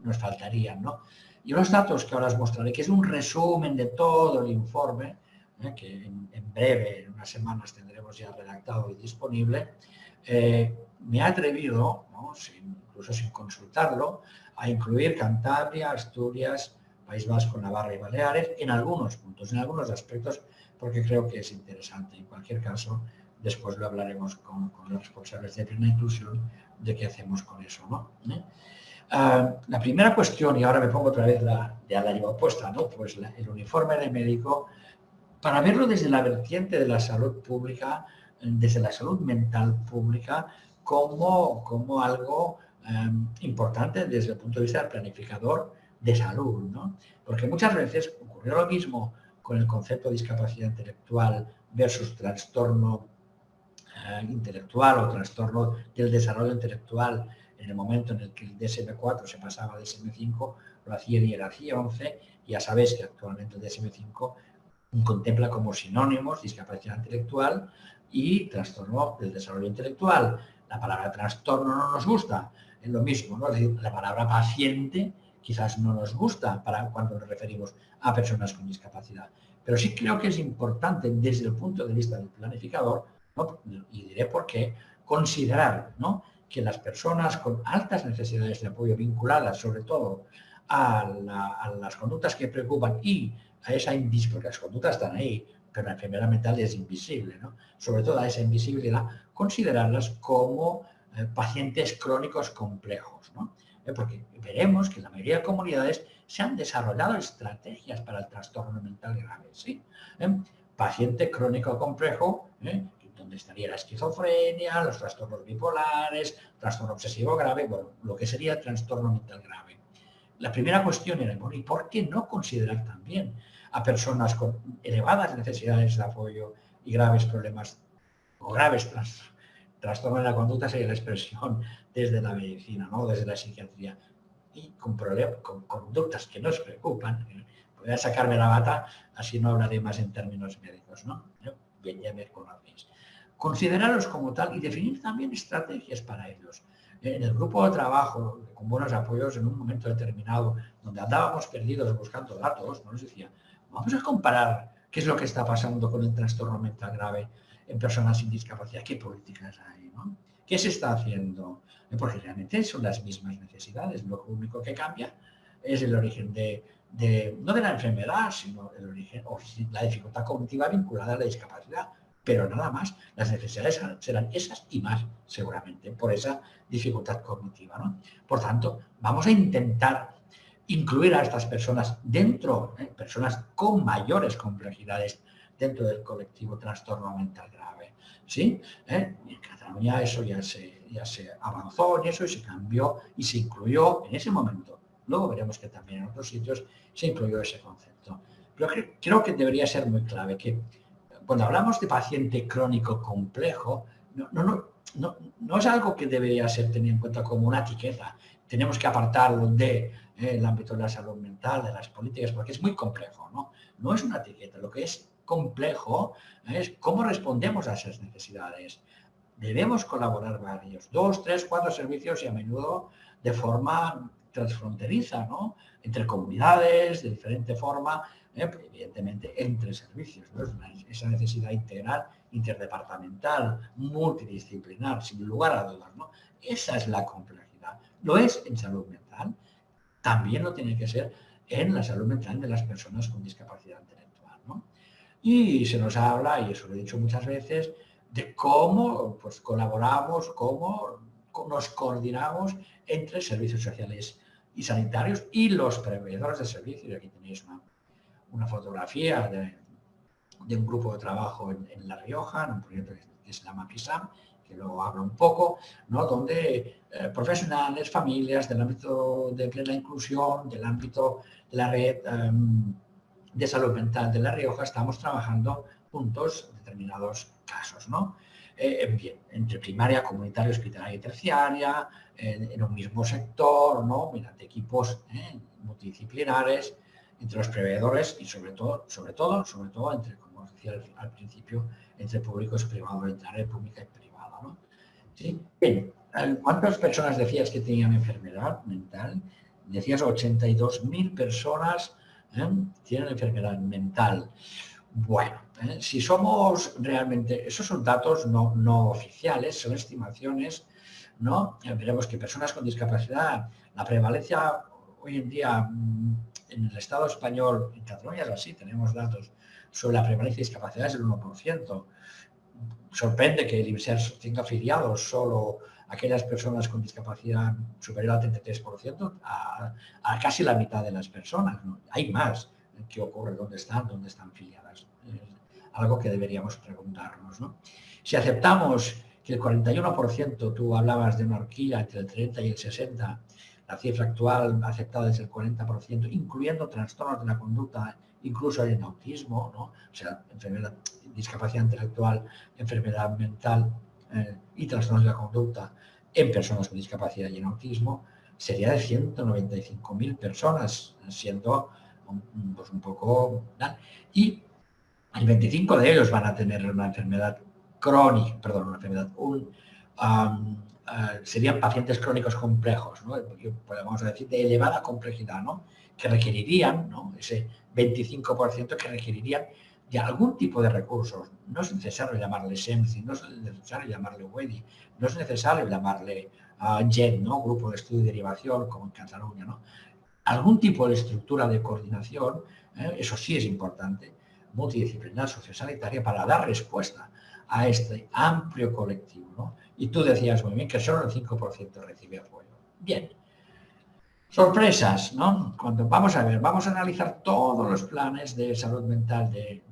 nos faltarían, ¿no? Y los datos que ahora os mostraré, que es un resumen de todo el informe, ¿eh? que en, breve, en unas semanas, tendremos ya redactado y disponible, eh, me ha atrevido, incluso sin consultarlo, a incluir Cantabria, Asturias, País Vasco, Navarra y Baleares en algunos puntos, en algunos aspectos, porque creo que es interesante. En cualquier caso, después lo hablaremos con, los responsables de plena inclusión de qué hacemos con eso. ¿no? ¿Eh? Ah, la primera cuestión, y ahora me pongo otra vez la, de la lleva opuesta, ¿no? pues el uniforme de médico, para verlo desde la vertiente de la salud pública, desde la salud mental pública, como, como algo em, importante desde el punto de vista del planificador de salud. ¿no? Porque muchas veces ocurrió lo mismo con el concepto de discapacidad intelectual versus trastorno eh, intelectual o trastorno del desarrollo intelectual en el momento en el que el DSM-4 se pasaba a DSM-5, lo hacía era hacía 11, ya sabéis que actualmente el DSM-5 contempla como sinónimos discapacidad intelectual y trastorno del desarrollo intelectual. La palabra trastorno no nos gusta, es lo mismo, ¿no? la palabra paciente quizás no nos gusta para cuando nos referimos a personas con discapacidad. Pero sí creo que es importante desde el punto de vista del planificador, y diré por qué, considerar ¿no? que las personas con altas necesidades de apoyo vinculadas sobre todo a, las conductas que preocupan y a esa invisibilidad, porque las conductas están ahí, pero la enfermedad mental es invisible, ¿no? sobre todo a esa invisibilidad, considerarlas como eh, pacientes crónicos complejos. ¿no? Eh, porque veremos que en la mayoría de comunidades se han desarrollado estrategias para el trastorno mental grave. ¿sí? ¿Eh? Paciente crónico complejo, donde estaría la esquizofrenia, los trastornos bipolares, trastorno obsesivo grave, bueno, lo que sería trastorno mental grave. La primera cuestión era, bueno, ¿y por qué no considerar también a personas con elevadas necesidades de apoyo y graves problemas o graves trastornos de la conducta, sería la expresión desde la medicina, ¿no? desde la psiquiatría, y con, con conductas que nos preocupan, voy a sacarme la bata, así no hablaré más en términos médicos, ¿no? Bien, ya me conocéis. Considerarlos como tal y definir también estrategias para ellos. En el grupo de trabajo, con buenos apoyos, en un momento determinado, donde andábamos perdidos buscando datos, nos decía, vamos a comparar qué es lo que está pasando con el trastorno mental grave en personas sin discapacidad, qué políticas hay, ¿no? ¿Qué se está haciendo? Porque realmente son las mismas necesidades, lo único que cambia es el origen de, no de la enfermedad, sino el origen o la dificultad cognitiva vinculada a la discapacidad, pero nada más, las necesidades serán esas y más, seguramente, por esa dificultad cognitiva. Por tanto, vamos a intentar incluir a estas personas dentro, ¿eh? personas con mayores complejidades dentro del colectivo trastorno mental grave. ¿Sí? ¿Eh? en Cataluña eso ya se, ya se avanzó en eso y se cambió y se incluyó en ese momento. Luego veremos que también en otros sitios se incluyó ese concepto. Pero creo que debería ser muy clave que cuando hablamos de paciente crónico complejo, no, no, no, no, es algo que debería ser tenido en cuenta como una etiqueta. Tenemos que apartarlo de, eh, ámbito de la salud mental, de las políticas, porque es muy complejo. ¿no? no es una etiqueta, lo que es complejo es cómo respondemos a esas necesidades. Debemos colaborar varios, dos, tres, cuatro servicios y a menudo de forma transfronteriza, ¿no? Entre comunidades, de diferente forma, ¿eh? evidentemente entre servicios, Esa necesidad integral, interdepartamental, multidisciplinar, sin lugar a dudas, ¿no? Esa es la complejidad. Lo es en salud mental, también lo tiene que ser en la salud mental de las personas con discapacidad ¿no? Y se nos habla, y eso lo he dicho muchas veces, de cómo pues, colaboramos, cómo nos coordinamos entre servicios sociales y sanitarios y los proveedores de servicios. Aquí tenéis una, fotografía de, un grupo de trabajo en, La Rioja, en un proyecto que se llama PISAM, que luego hablo un poco, ¿no? donde eh, profesionales, familias del ámbito de plena inclusión, del ámbito de la red em, de salud mental de La Rioja, estamos trabajando juntos determinados casos. ¿no? Eh, bien, entre primaria, comunitaria, hospitalaria y terciaria, en, un mismo sector, ¿no? mediante equipos ¿eh? multidisciplinares, entre los proveedores y sobre todo, sobre todo, sobre todo entre, como decía al, principio, entre públicos privados, entre área pública y privada. ¿no? ¿Sí? Bien, ¿cuántas personas decías que tenían enfermedad mental? Decías 82.000 personas ¿eh? tienen enfermedad mental. Bueno, ¿eh? si somos realmente, esos son datos no, no oficiales, son estimaciones, ¿no? Veremos que personas con discapacidad, la prevalencia hoy en día mm, en el Estado español, en Cataluña es así, tenemos datos sobre la prevalencia de discapacidad es del 1%. Sorprende que el IMSER tenga afiliados solo aquellas personas con discapacidad superior al 33%, a, casi la mitad de las personas. Hay más. ¿Qué ocurre? ¿Dónde están? ¿Dónde están afiliadas? algo que deberíamos preguntarnos. Si aceptamos que el 41%, tú hablabas de una horquilla entre el 30 y el 60, la cifra actual aceptada es el 40%, incluyendo trastornos de la conducta, incluso en autismo, ¿no? o sea, enfermedad, discapacidad intelectual, enfermedad mental eh, y trastornos de la conducta en personas con discapacidad y en autismo, sería de 195.000 personas, siendo un, pues un poco... Y el 25 de ellos van a tener una enfermedad crónica, perdón, una enfermedad, un, eh, serían pacientes crónicos complejos, ¿no? podemos decir de elevada complejidad, ¿no? que requerirían, ¿no? ese 25% que requerirían de algún tipo de recursos. No es necesario llamarle SEMCI, no es necesario llamarle WEDI, no es necesario llamarle uh, GEN, ¿no? Grupo de Estudio y Derivación, como en Cataluña. ¿no? Algún tipo de estructura de coordinación, ¿eh? eso sí es importante, multidisciplinar sociosanitaria para dar respuesta a este amplio colectivo. ¿no? Y tú decías muy bien que solo el 5% recibe apoyo. Bien. Sorpresas, ¿no? Cuando vamos a ver, vamos a analizar todos los planes de salud mental de,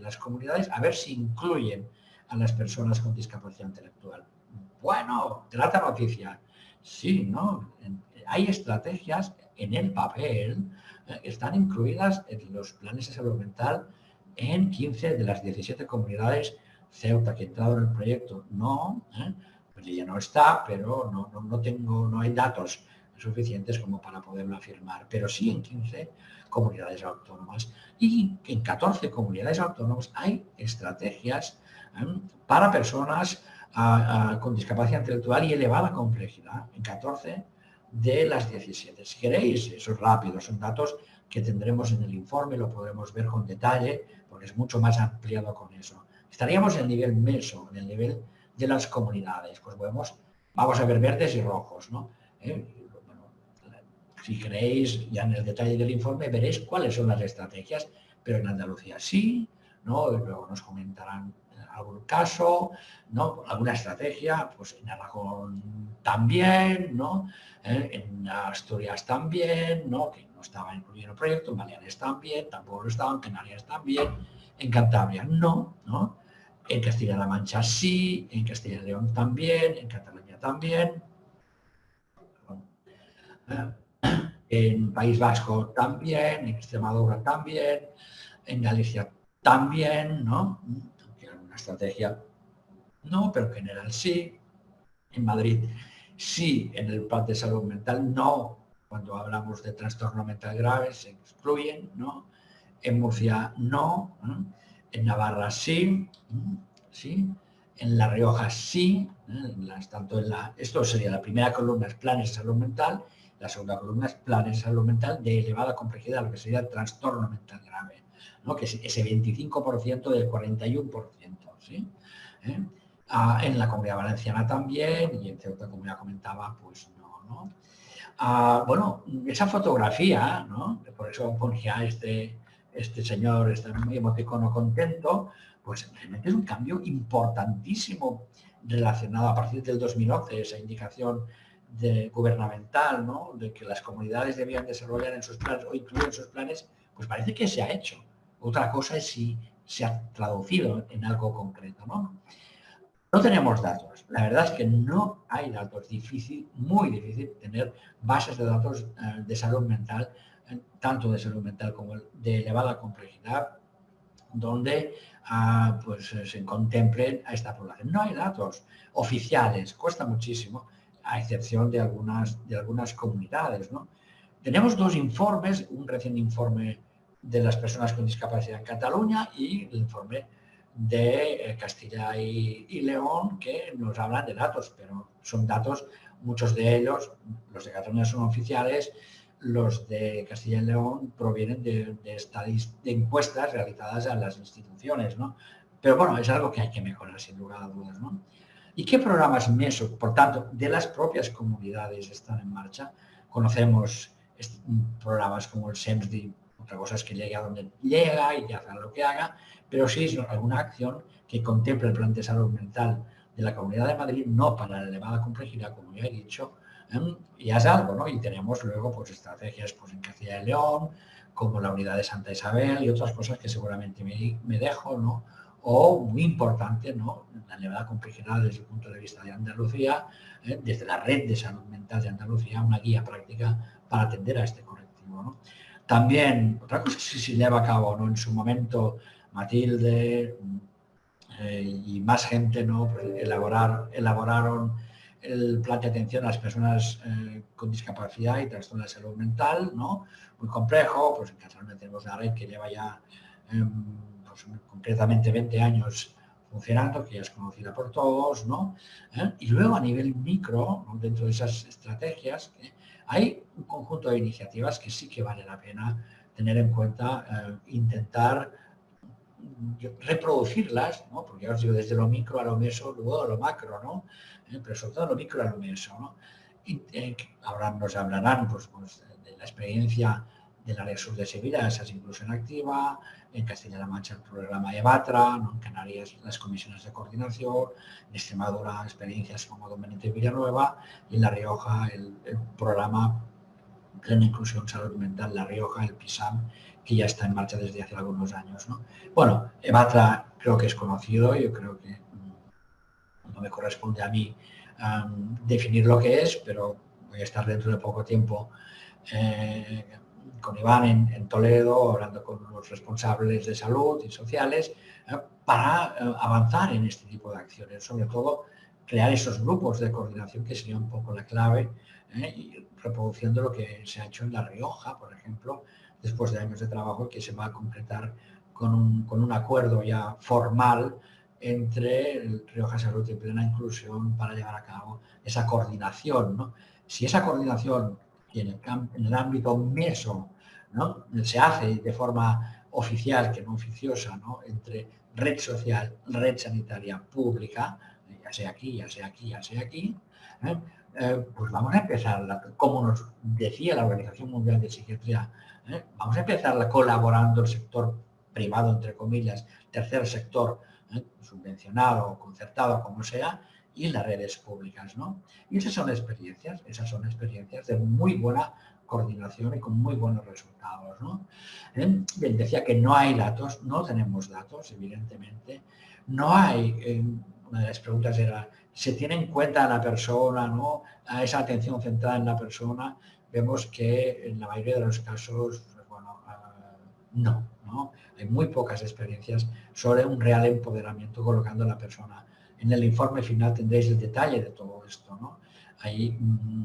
las comunidades, a ver si incluyen a las personas con discapacidad intelectual. Bueno, trata noticia. Sí, ¿no? Hay estrategias en el papel, eh, están incluidas en los planes de salud mental en 15 de las 17 comunidades Ceuta que ha entrado en el proyecto. No, ¿eh? pues ya no está, pero no, no, tengo, no hay datos suficientes como para poderlo afirmar, pero sí en 15 comunidades autónomas y en 14 comunidades autónomas hay estrategias ¿eh? para personas con discapacidad intelectual y elevada complejidad, en 14 de las 17. Si queréis, eso es rápido, son datos que tendremos en el informe, lo podremos ver con detalle, porque es mucho más ampliado con eso. Estaríamos en el nivel meso, en el nivel de las comunidades. Pues vemos, vamos a ver verdes y rojos, ¿no? ¿Eh? Si queréis, ya en el detalle del informe, veréis cuáles son las estrategias, pero en Andalucía sí, ¿no? luego nos comentarán algún caso, ¿no? alguna estrategia, pues en Aragón también, ¿no? ¿Eh? en Asturias también, ¿no? que no estaba incluido en el en Baleares también, tampoco lo estaba, en Canarias también, en Cantabria no, ¿no? en Castilla-La Mancha sí, en Castilla y León también, en Cataluña también, en País Vasco también, en Extremadura también, en Galicia también, ¿no? una estrategia no, pero en general sí. En Madrid sí, en el plan de salud mental no. Cuando hablamos de trastorno mental grave se excluyen, ¿no? En Murcia no. En Navarra sí, sí. En La Rioja sí. tanto en la, esto sería la primera columna, es planes de salud mental. La segunda columna es planes de salud mental de elevada complejidad, lo que sería trastorno mental grave, ¿no? que es ese 25% del 41%. ¿sí? ¿Eh? Ah, en la Comunidad Valenciana también, y en Ceuta, como ya comentaba, pues no, ¿no? Ah, bueno, esa fotografía, ¿no? Por eso ponía este, este señor, este emoticono contento, pues realmente es un cambio importantísimo relacionado a partir del 2011, esa indicación de, gubernamental, ¿no? De que las comunidades debían desarrollar en sus planes o incluir en sus planes, pues parece que se ha hecho. Otra cosa es si se ha traducido en algo concreto, ¿no? No tenemos datos. La verdad es que no hay datos. Difícil, muy difícil tener bases de datos eh, de salud mental, eh, tanto de salud mental como de elevada complejidad, donde ah, pues, eh, se contemplen a esta población. No hay datos oficiales, cuesta muchísimo, a excepción de algunas, de algunas comunidades. ¿no? Tenemos dos informes, un reciente informe de las personas con discapacidad en Cataluña y el informe de eh, Castilla y, León que nos hablan de datos, pero son datos, muchos de ellos, los de Cataluña son oficiales, los de Castilla y León provienen de, de, encuestas realizadas a las instituciones, ¿no? Pero bueno, es algo que hay que mejorar sin lugar a dudas, ¿no? ¿Y qué programas MESO, por tanto, de las propias comunidades están en marcha? Conocemos programas como el SEMSDI, otra cosa es que llegue a donde llega y que haga lo que haga, pero sí es alguna acción que contemple el plan de salud mental de la Comunidad de Madrid, no para la elevada complejidad, como ya he dicho, ¿eh? y es algo, ¿no? Y tenemos luego pues estrategias pues, en Castilla y León, como la unidad de Santa Isabel y otras cosas que seguramente me, dejo, ¿no? O muy importante, ¿no? La elevada complejidad desde el punto de vista de Andalucía, ¿eh? desde la red de salud mental de Andalucía, una guía práctica para atender a este colectivo, ¿no? También, otra cosa si se lleva a cabo, ¿no? En su momento Matilde eh, y más gente ¿no? Elaborar, elaboraron el plan de atención a las personas eh, con discapacidad y trastorno de salud mental, ¿no? muy complejo, pues en Cataluña tenemos una red que lleva ya em, pues, concretamente 20 años funcionando, que ya es conocida por todos, ¿no? ¿Eh? Y luego a nivel micro, dentro de esas estrategias, hay un conjunto de iniciativas que sí que vale la pena tener en cuenta, intentar reproducirlas, ¿no? porque ya os digo, desde lo micro a lo meso, luego a lo macro, ¿no? Eh, pero sobre todo lo micro a lo meso. ¿no? Y, eh, ahora nos hablarán pues, pues, de la experiencia del área sur de Sevilla, esa es inclusión activa, en Castilla-La Mancha el programa EVATRA, ¿no? en Canarias las comisiones de coordinación, en Extremadura experiencias como Don Benito Villanueva y en La Rioja el, el programa Plena Inclusión Salud Mental La Rioja, el PISAM, que ya está en marcha desde hace algunos años. Bueno, Evatra creo que es conocido, yo creo que mm, no me corresponde a mí definir lo que es, pero voy a estar dentro de poco tiempo eh, con Iván en, Toledo, hablando con los responsables de salud y sociales, eh, para eh, avanzar en este tipo de acciones, sobre todo crear esos grupos de coordinación que sería un poco la clave, ¿eh? y reproduciendo lo que se ha hecho en La Rioja, por ejemplo, después de años de trabajo que se va a concretar con un, acuerdo ya formal entre Rioja Salud y Plena Inclusión para llevar a cabo esa coordinación. Si esa coordinación el, en el ámbito meso ¿no? se hace de forma oficial que no oficiosa ¿no? entre red social, red sanitaria pública, ya sea aquí, ya sea aquí, ya sea aquí, ¿eh? Eh, pues vamos a empezar, como nos decía la Organización Mundial de Psiquiatría, ¿eh? vamos a empezar colaborando el sector privado, entre comillas, tercer sector, subvencionado, concertado, como sea, y las redes públicas. ¿no? Y esas son experiencias, esas son experiencias de muy buena coordinación y con muy buenos resultados. ¿no? Bien, decía que no hay datos, no tenemos datos, evidentemente. No hay, una de las preguntas era, ¿se tiene en cuenta a la persona, ¿no? a esa atención centrada en la persona? Vemos que en la mayoría de los casos, pues bueno, ah, no, no. Hay muy pocas experiencias sobre un real empoderamiento colocando a la persona. En el informe final tendréis el detalle de todo esto. ¿no? Hay mm,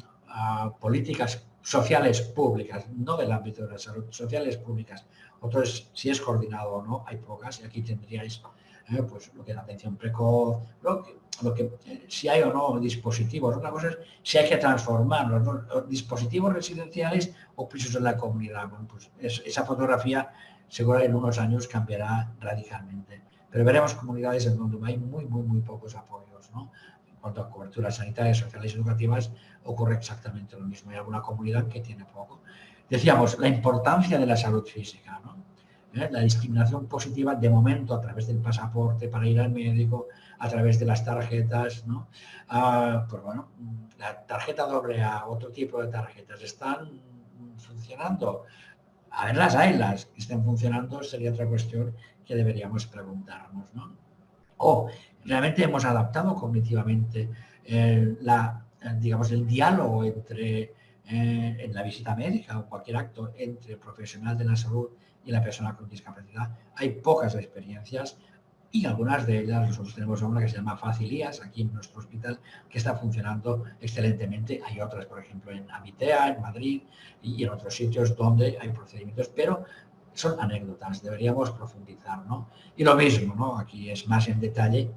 políticas sociales públicas, no del ámbito de la salud, sociales públicas. Otros, si es coordinado o no, hay pocas y aquí tendríais eh, pues lo que es la atención precoz, lo que, si hay o no dispositivos. Otra cosa es si hay que transformarlos, los dispositivos residenciales o pisos en la comunidad. Bueno, pues esa fotografía seguro en unos años cambiará radicalmente. Pero veremos comunidades en donde hay muy, muy, muy pocos apoyos. ¿no? En cuanto a coberturas sanitarias, sociales y educativas, ocurre exactamente lo mismo. Hay alguna comunidad que tiene poco. Decíamos, la importancia de la salud física, ¿Eh? La discriminación positiva, de momento, a través del pasaporte para ir al médico, a través de las tarjetas, ¿no? Ah, pues bueno, la tarjeta doble A, otro tipo de tarjetas, ¿están funcionando? A ver, las hay, las que estén funcionando sería otra cuestión que deberíamos preguntarnos, ¿no? O realmente hemos adaptado cognitivamente eh, la digamos, el diálogo entre, eh, en la visita médica o cualquier acto entre el profesional de la salud y la persona con discapacidad. Hay pocas experiencias y algunas de ellas, nosotros tenemos una que se llama Facilías, aquí en nuestro hospital, que está funcionando excelentemente. Hay otras, por ejemplo, en Amitea, en Madrid y en otros sitios donde hay procedimientos, pero son anécdotas, deberíamos profundizar, ¿no? Y lo mismo, ¿no? Aquí es más en detalle,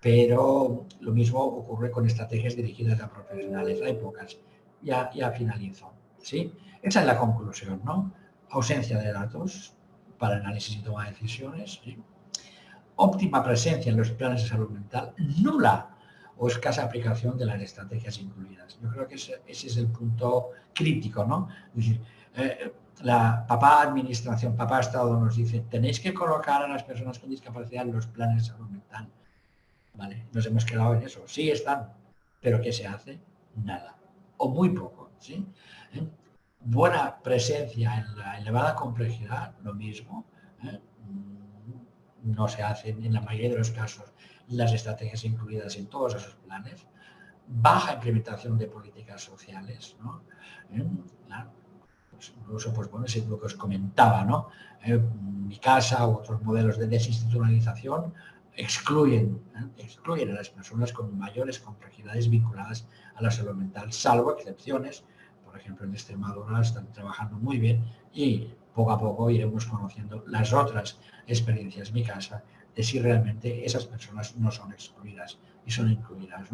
pero lo mismo ocurre con estrategias dirigidas a profesionales, hay pocas. Ya, ya finalizo. ¿sí? Esa es la conclusión, ¿no? Ausencia de datos para análisis y toma de decisiones, óptima presencia en los planes de salud mental, nula o escasa aplicación de las estrategias incluidas. Yo creo que ese, es el punto crítico, ¿no? Es decir, eh, la papá administración, papá Estado nos dice, tenéis que colocar a las personas con discapacidad en los planes de salud mental. ¿vale? Nos hemos quedado en eso. Sí están, pero ¿qué se hace? Nada. O muy poco, ¿sí? ¿Eh? Buena presencia en la elevada complejidad, lo mismo. ¿eh? Mm, no se hacen en la mayoría de los casos las estrategias incluidas en todos esos planes. Baja implementación de políticas sociales, ¿no? ¿Eh? Pues incluso, pues bueno, es lo que os comentaba, ¿no? mi casa u otros modelos de desinstitucionalización excluyen, ¿eh? excluyen a las personas con mayores complejidades vinculadas a la salud mental, salvo excepciones. Por ejemplo, en Extremadura están trabajando muy bien y poco a poco iremos conociendo las otras experiencias, mi casa, de si realmente esas personas no son excluidas y son incluidas.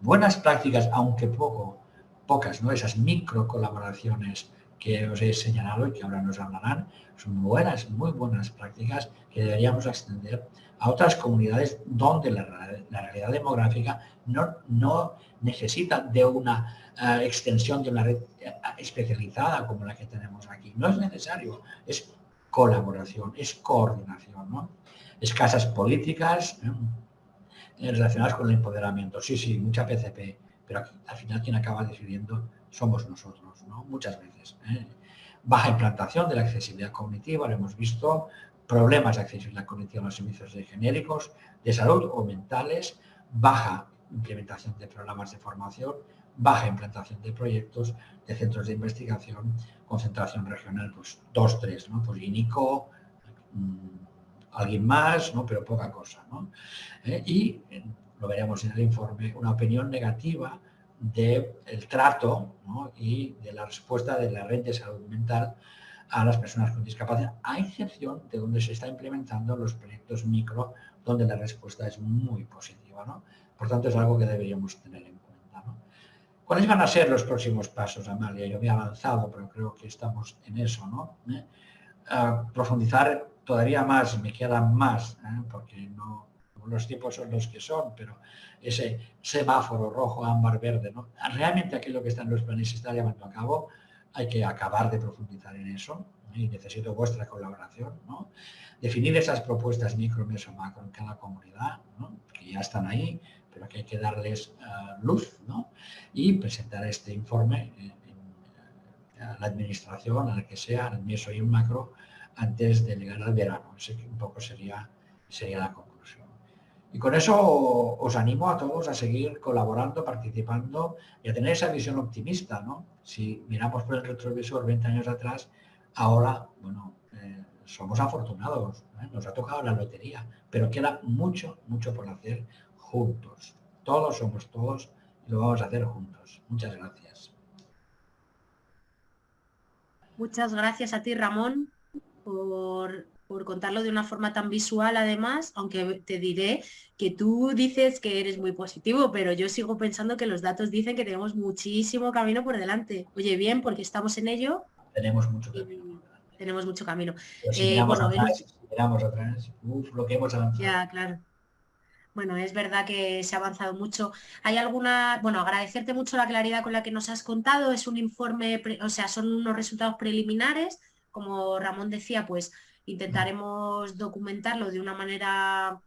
Buenas prácticas, aunque poco, pocas, ¿no? esas micro colaboraciones que os he señalado y que ahora nos hablarán, son buenas, muy buenas prácticas que deberíamos extender a otras comunidades donde la, realidad demográfica no, no necesita de una eh, extensión de una red eh, especializada como la que tenemos aquí. No es necesario, es colaboración, es coordinación. ¿no? Escasas políticas ¿eh? relacionadas con el empoderamiento. Sí, sí, mucha PCP, pero al final quien acaba decidiendo somos nosotros, ¿no? muchas veces. Baja implantación de la accesibilidad cognitiva, lo hemos visto, problemas de accesibilidad cognitiva a los servicios de genéricos, de salud o mentales, baja implementación de programas de formación, baja implantación de proyectos, de centros de investigación, concentración regional, pues dos, tres, ¿no? Pues INICO, mm, alguien más, ¿no? Pero poca cosa, ¿no? Eh, y lo veremos en el informe, una opinión negativa del trato y de la respuesta de la red de salud mental a las personas con discapacidad, a excepción de donde se está implementando los proyectos micro, donde la respuesta es muy positiva. ¿no? Por tanto, es algo que deberíamos tener en cuenta. ¿Cuáles van a ser los próximos pasos, Amalia? Yo me he avanzado, pero creo que estamos en eso. ¿no? ¿Eh? profundizar todavía más, me quedan más, ¿eh? porque no, los tiempos son los que son, pero ese semáforo rojo, ámbar, verde, ¿no? realmente aquello que está en los planes se está llevando a cabo, hay que acabar de profundizar en eso y necesito vuestra colaboración. ¿no? Definir esas propuestas micro, meso, macro en cada comunidad, que ya están ahí, pero que hay que darles eh, luz ¿no? y presentar este informe a la administración, a la que sea, al meso y un macro, antes de llegar al verano. Ese un poco sería, sería la y con eso os animo a todos a seguir colaborando, participando y a tener esa visión optimista, ¿no? Si miramos por el retrovisor 20 años atrás, ahora, bueno, eh, somos afortunados, ¿eh? nos ha tocado la lotería, pero queda mucho, mucho por hacer juntos. Todos somos todos y lo vamos a hacer juntos. Muchas gracias. Muchas gracias a ti, Ramón, por por contarlo de una forma tan visual además, aunque te diré que tú dices que eres muy positivo, pero yo sigo pensando que los datos dicen que tenemos muchísimo camino por delante. Oye, bien, porque estamos en ello. Tenemos mucho camino. Tenemos mucho camino. Eh, bueno, atrás, miramos atrás, uf, lo que hemos avanzado. Ya, claro. Bueno, es verdad que se ha avanzado mucho. Hay alguna, bueno, agradecerte mucho la claridad con la que nos has contado. Es un informe, o sea, son unos resultados preliminares. Como Ramón decía, pues Intentaremos documentarlo de una manera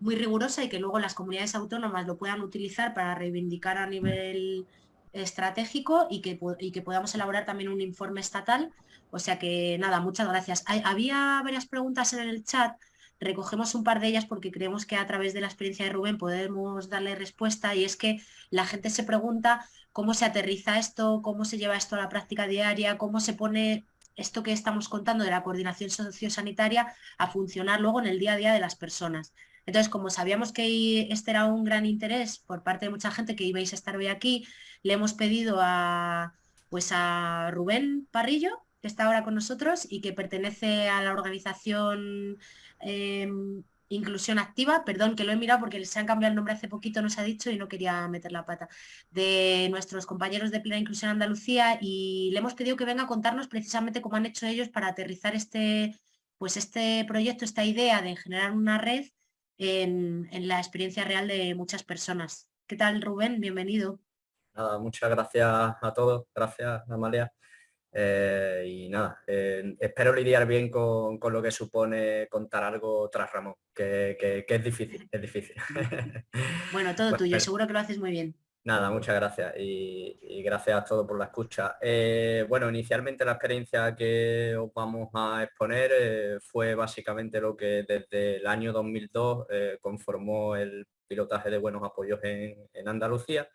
muy rigurosa y que luego las comunidades autónomas lo puedan utilizar para reivindicar a nivel estratégico y que, que podamos elaborar también un informe estatal. O sea que nada, muchas gracias. había varias preguntas en el chat, recogemos un par de ellas porque creemos que a través de la experiencia de Rubén podemos darle respuesta y es que la gente se pregunta cómo se aterriza esto, cómo se lleva esto a la práctica diaria, cómo se pone esto que estamos contando de la coordinación sociosanitaria a funcionar luego en el día a día de las personas. Entonces, como sabíamos que este era un gran interés por parte de mucha gente que ibais a estar hoy aquí, le hemos pedido a, pues a Rubén Parrillo, que está ahora con nosotros y que pertenece a la organización em, inclusión activa, perdón que lo he mirado porque se han cambiado el nombre hace poquito, nos ha dicho y no quería meter la pata, de nuestros compañeros de Plena Inclusión Andalucía y le hemos pedido que venga a contarnos precisamente cómo han hecho ellos para aterrizar este, pues este proyecto, esta idea de generar una red en, la experiencia real de muchas personas. ¿Qué tal Rubén? Bienvenido. Muchas gracias a todos, gracias Amalia. Eh, y nada, eh, espero lidiar bien con, lo que supone contar algo tras Ramón, que, es difícil, es difícil. Bueno, todo tuyo, seguro que lo haces muy bien. Nada, muchas gracias y, gracias a todos por la escucha. Eh, bueno, inicialmente la experiencia que os vamos a exponer fue básicamente lo que desde el año 2002 conformó el pilotaje de buenos apoyos en, en Andalucía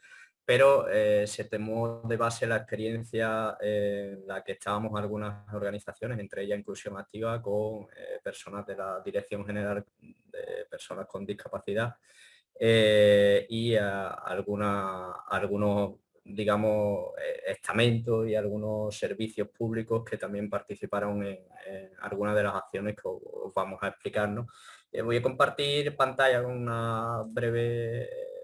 pero eh, se tomó de base la experiencia en la que estábamos algunas organizaciones, entre ellas Inclusión Activa, con eh, personas de la Dirección General de Personas con Discapacidad eh, y algunos, digamos, estamentos y algunos servicios públicos que también participaron en, algunas de las acciones que os, vamos a explicar. voy a compartir pantalla con una breve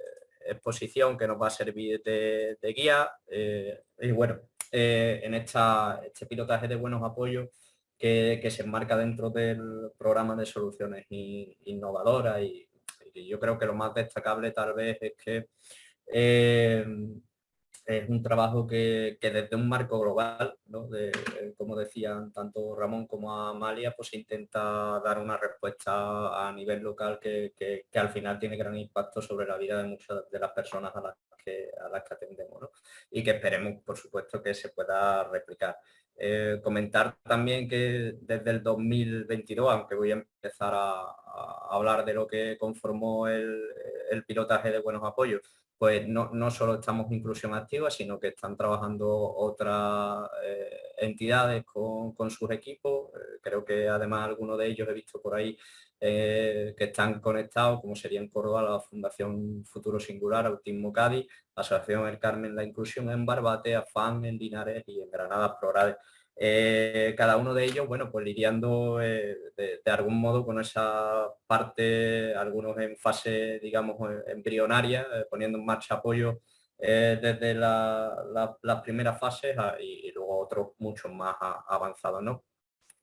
exposición que nos va a servir de, guía. Eh, y bueno, eh, en esta, este pilotaje de buenos apoyos que, se enmarca dentro del programa de soluciones innovadoras y, yo creo que lo más destacable tal vez es que eh, es un trabajo que, desde un marco global, como decían tanto Ramón como Amalia, pues intenta dar una respuesta a nivel local que, al final tiene gran impacto sobre la vida de muchas de las personas a las que, a las que atendemos y que esperemos, por supuesto, que se pueda replicar. Eh, comentar también que desde el 2022, aunque voy a empezar a, hablar de lo que conformó el, el pilotaje de buenos apoyos, pues no, no, solo estamos inclusión activa, sino que están trabajando otras eh, entidades con, sus equipos. Eh, creo que además algunos de ellos he visto por ahí eh, que están conectados, como sería en Córdoba la Fundación Futuro Singular, Autismo Cádiz, Asociación El Carmen La Inclusión en Barbate, AFAN en Linares y en Granada Progrades. Eh, cada uno de ellos, bueno, pues lidiando eh, de, algún modo con esa parte, algunos en fase, digamos, embrionaria, eh, poniendo en marcha apoyo desde las primeras fases y, luego otros muchos más avanzados, ¿no?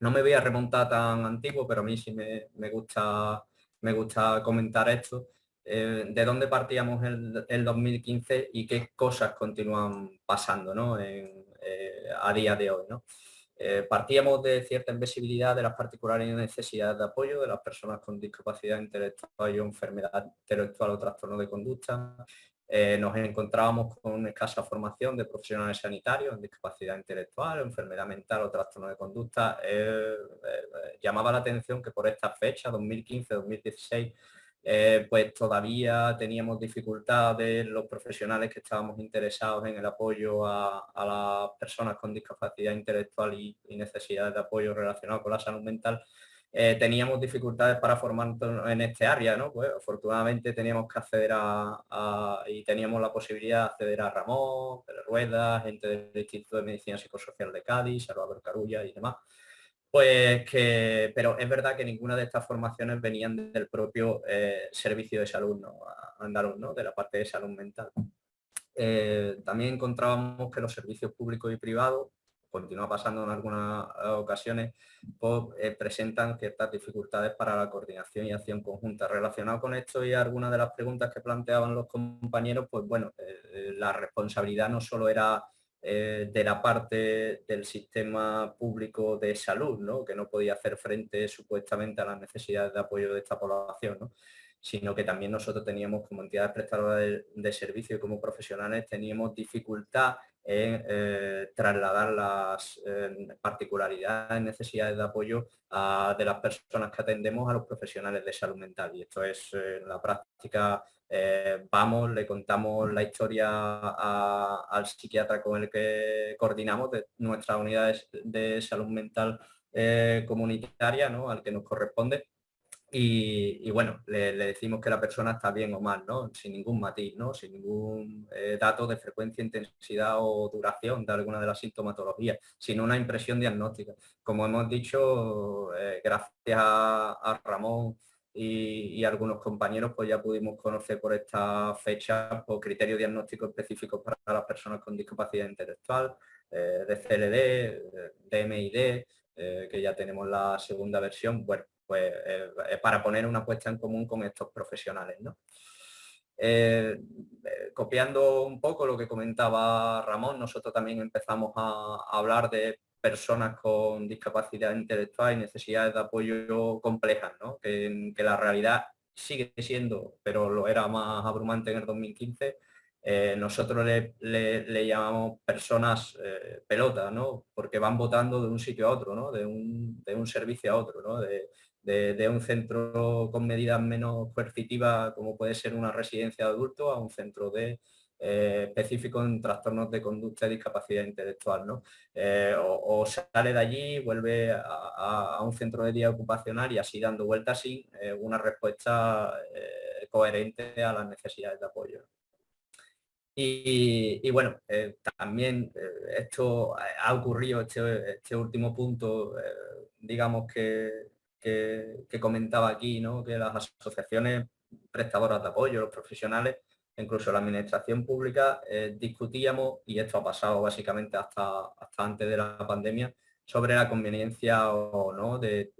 No me voy a remontar tan antiguo, pero a mí sí me, gusta, me gusta comentar esto. de dónde partíamos el, el, 2015 y qué cosas continúan pasando ¿no? A día de hoy. ¿no? Eh, partíamos de cierta invisibilidad de las particulares necesidades de apoyo de las personas con discapacidad intelectual o enfermedad intelectual o trastorno de conducta. Eh, nos encontrábamos con escasa formación de profesionales sanitarios en discapacidad intelectual, enfermedad mental o trastorno de conducta. Eh, llamaba la atención que por esta fecha, 2015-2016, eh, pues todavía teníamos dificultades los profesionales que estábamos interesados en el apoyo a, las personas con discapacidad intelectual y, necesidades de apoyo relacionado con la salud mental, eh, teníamos dificultades para formarnos en este área, ¿no? Pues afortunadamente teníamos que acceder a, y teníamos la posibilidad de acceder a Ramón, Pérez Rueda, gente del Instituto de Medicina Psicosocial de Cádiz, Salvador Carulla y demás. Pues que, pero es verdad que ninguna de estas formaciones venían del propio eh, servicio de salud ¿no? andaluz, ¿no? de la parte de salud mental. Eh, también encontrábamos que los servicios públicos y privados, continúa pasando en algunas ocasiones, pues, eh, presentan ciertas dificultades para la coordinación y acción conjunta. Relacionado con esto y algunas de las preguntas que planteaban los compañeros, pues bueno, la responsabilidad no solo era eh, de la parte del sistema público de salud, ¿no? que no podía hacer frente supuestamente a las necesidades de apoyo de esta población, sino que también nosotros teníamos como entidades prestadoras de, servicio y como profesionales teníamos dificultad en eh, trasladar las eh, particularidades, necesidades de apoyo de las personas que atendemos a los profesionales de salud mental. Y esto es en la práctica eh, vamos, le contamos la historia al psiquiatra con el que coordinamos de nuestras unidades de salud mental eh, comunitaria, ¿no? al que nos corresponde. Y, bueno, le, decimos que la persona está bien o mal, ¿no? sin ningún matiz, ¿no? sin ningún eh, dato de frecuencia, intensidad o duración de alguna de las sintomatologías, sino una impresión diagnóstica. Como hemos dicho, gracias a Ramón y, algunos compañeros pues ya pudimos conocer por esta fecha por criterios diagnósticos específicos para las personas con discapacidad intelectual, eh, de CLD, de MID, eh, que ya tenemos la segunda versión, bueno, pues eh, para poner una puesta en común con estos profesionales. ¿no? copiando un poco lo que comentaba Ramón, nosotros también empezamos a hablar de personas con discapacidad intelectual y necesidades de apoyo complejas, ¿no? que, la realidad sigue siendo, pero lo era más abrumante en el 2015, eh, nosotros le, llamamos personas eh, pelotas, ¿no? porque van votando de un sitio a otro, ¿no? de, un, de, un, servicio a otro, ¿no? de, de, un centro con medidas menos coercitivas como puede ser una residencia de adultos a un centro de eh, específico en trastornos de conducta y discapacidad intelectual. ¿no? Eh, o, sale de allí, vuelve a, un centro de día ocupacional y así dando vueltas sin eh, una respuesta coherente a las necesidades de apoyo. Y, bueno, también esto ha ocurrido, este, este último punto, digamos que, que, comentaba aquí, ¿no? que las asociaciones prestadoras de apoyo, los profesionales, incluso la administración pública, eh, discutíamos, y esto ha pasado básicamente hasta, antes de la pandemia, sobre la conveniencia o no de,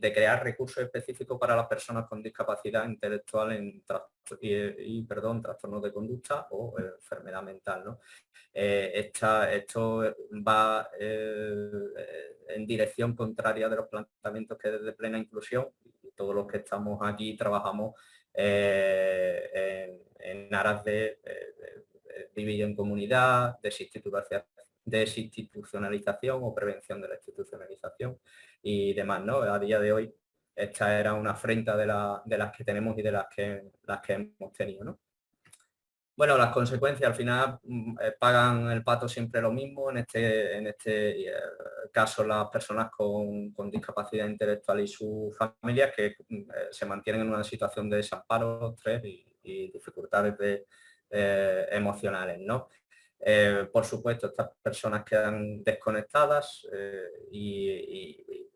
crear recursos específicos para las personas con discapacidad intelectual en y, perdón, trastornos de conducta o enfermedad mental. Eh, esto va eh, en dirección contraria de los planteamientos que desde plena inclusión, y todos los que estamos aquí trabajamos en en aras de, dividir en comunidad, desinstitucionalización o prevención de la institucionalización y demás. ¿no? A día de hoy esta era una afrenta de, las que tenemos y de las que, las que hemos tenido. Bueno, las consecuencias al final mm, eh, pagan el pato siempre lo mismo, en este, en este eh, caso las personas con, discapacidad intelectual y sus familias que mm, eh, se mantienen en una situación de desamparo, estrés y, dificultades emocionales. ¿no? por supuesto, estas personas quedan desconectadas y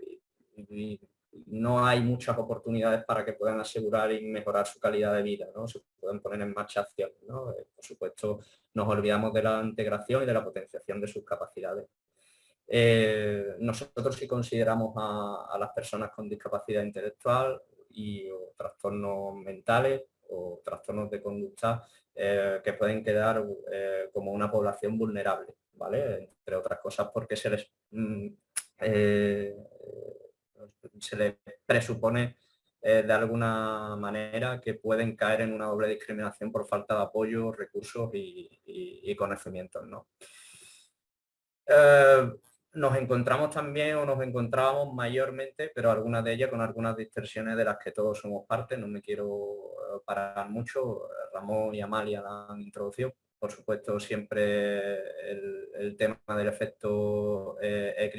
no hay muchas oportunidades para que puedan asegurar y mejorar su calidad de vida, ¿no? Se pueden poner en marcha acciones, ¿no? Eh, por supuesto, nos olvidamos de la integración y de la potenciación de sus capacidades. Eh, nosotros sí consideramos a, las personas con discapacidad intelectual y trastornos mentales o trastornos de conducta eh, que pueden quedar como una población vulnerable, ¿vale? Entre otras cosas porque se les mm, se le presupone eh, de alguna manera que pueden caer en una doble discriminación por falta de apoyo, recursos y, conocimientos. Eh, nos encontramos también o nos encontrábamos mayormente, pero algunas de ellas con algunas distorsiones de las que todos somos parte, no me quiero eh, parar mucho, Ramón y Amalia la han introducido, por supuesto siempre el, tema del efecto eh,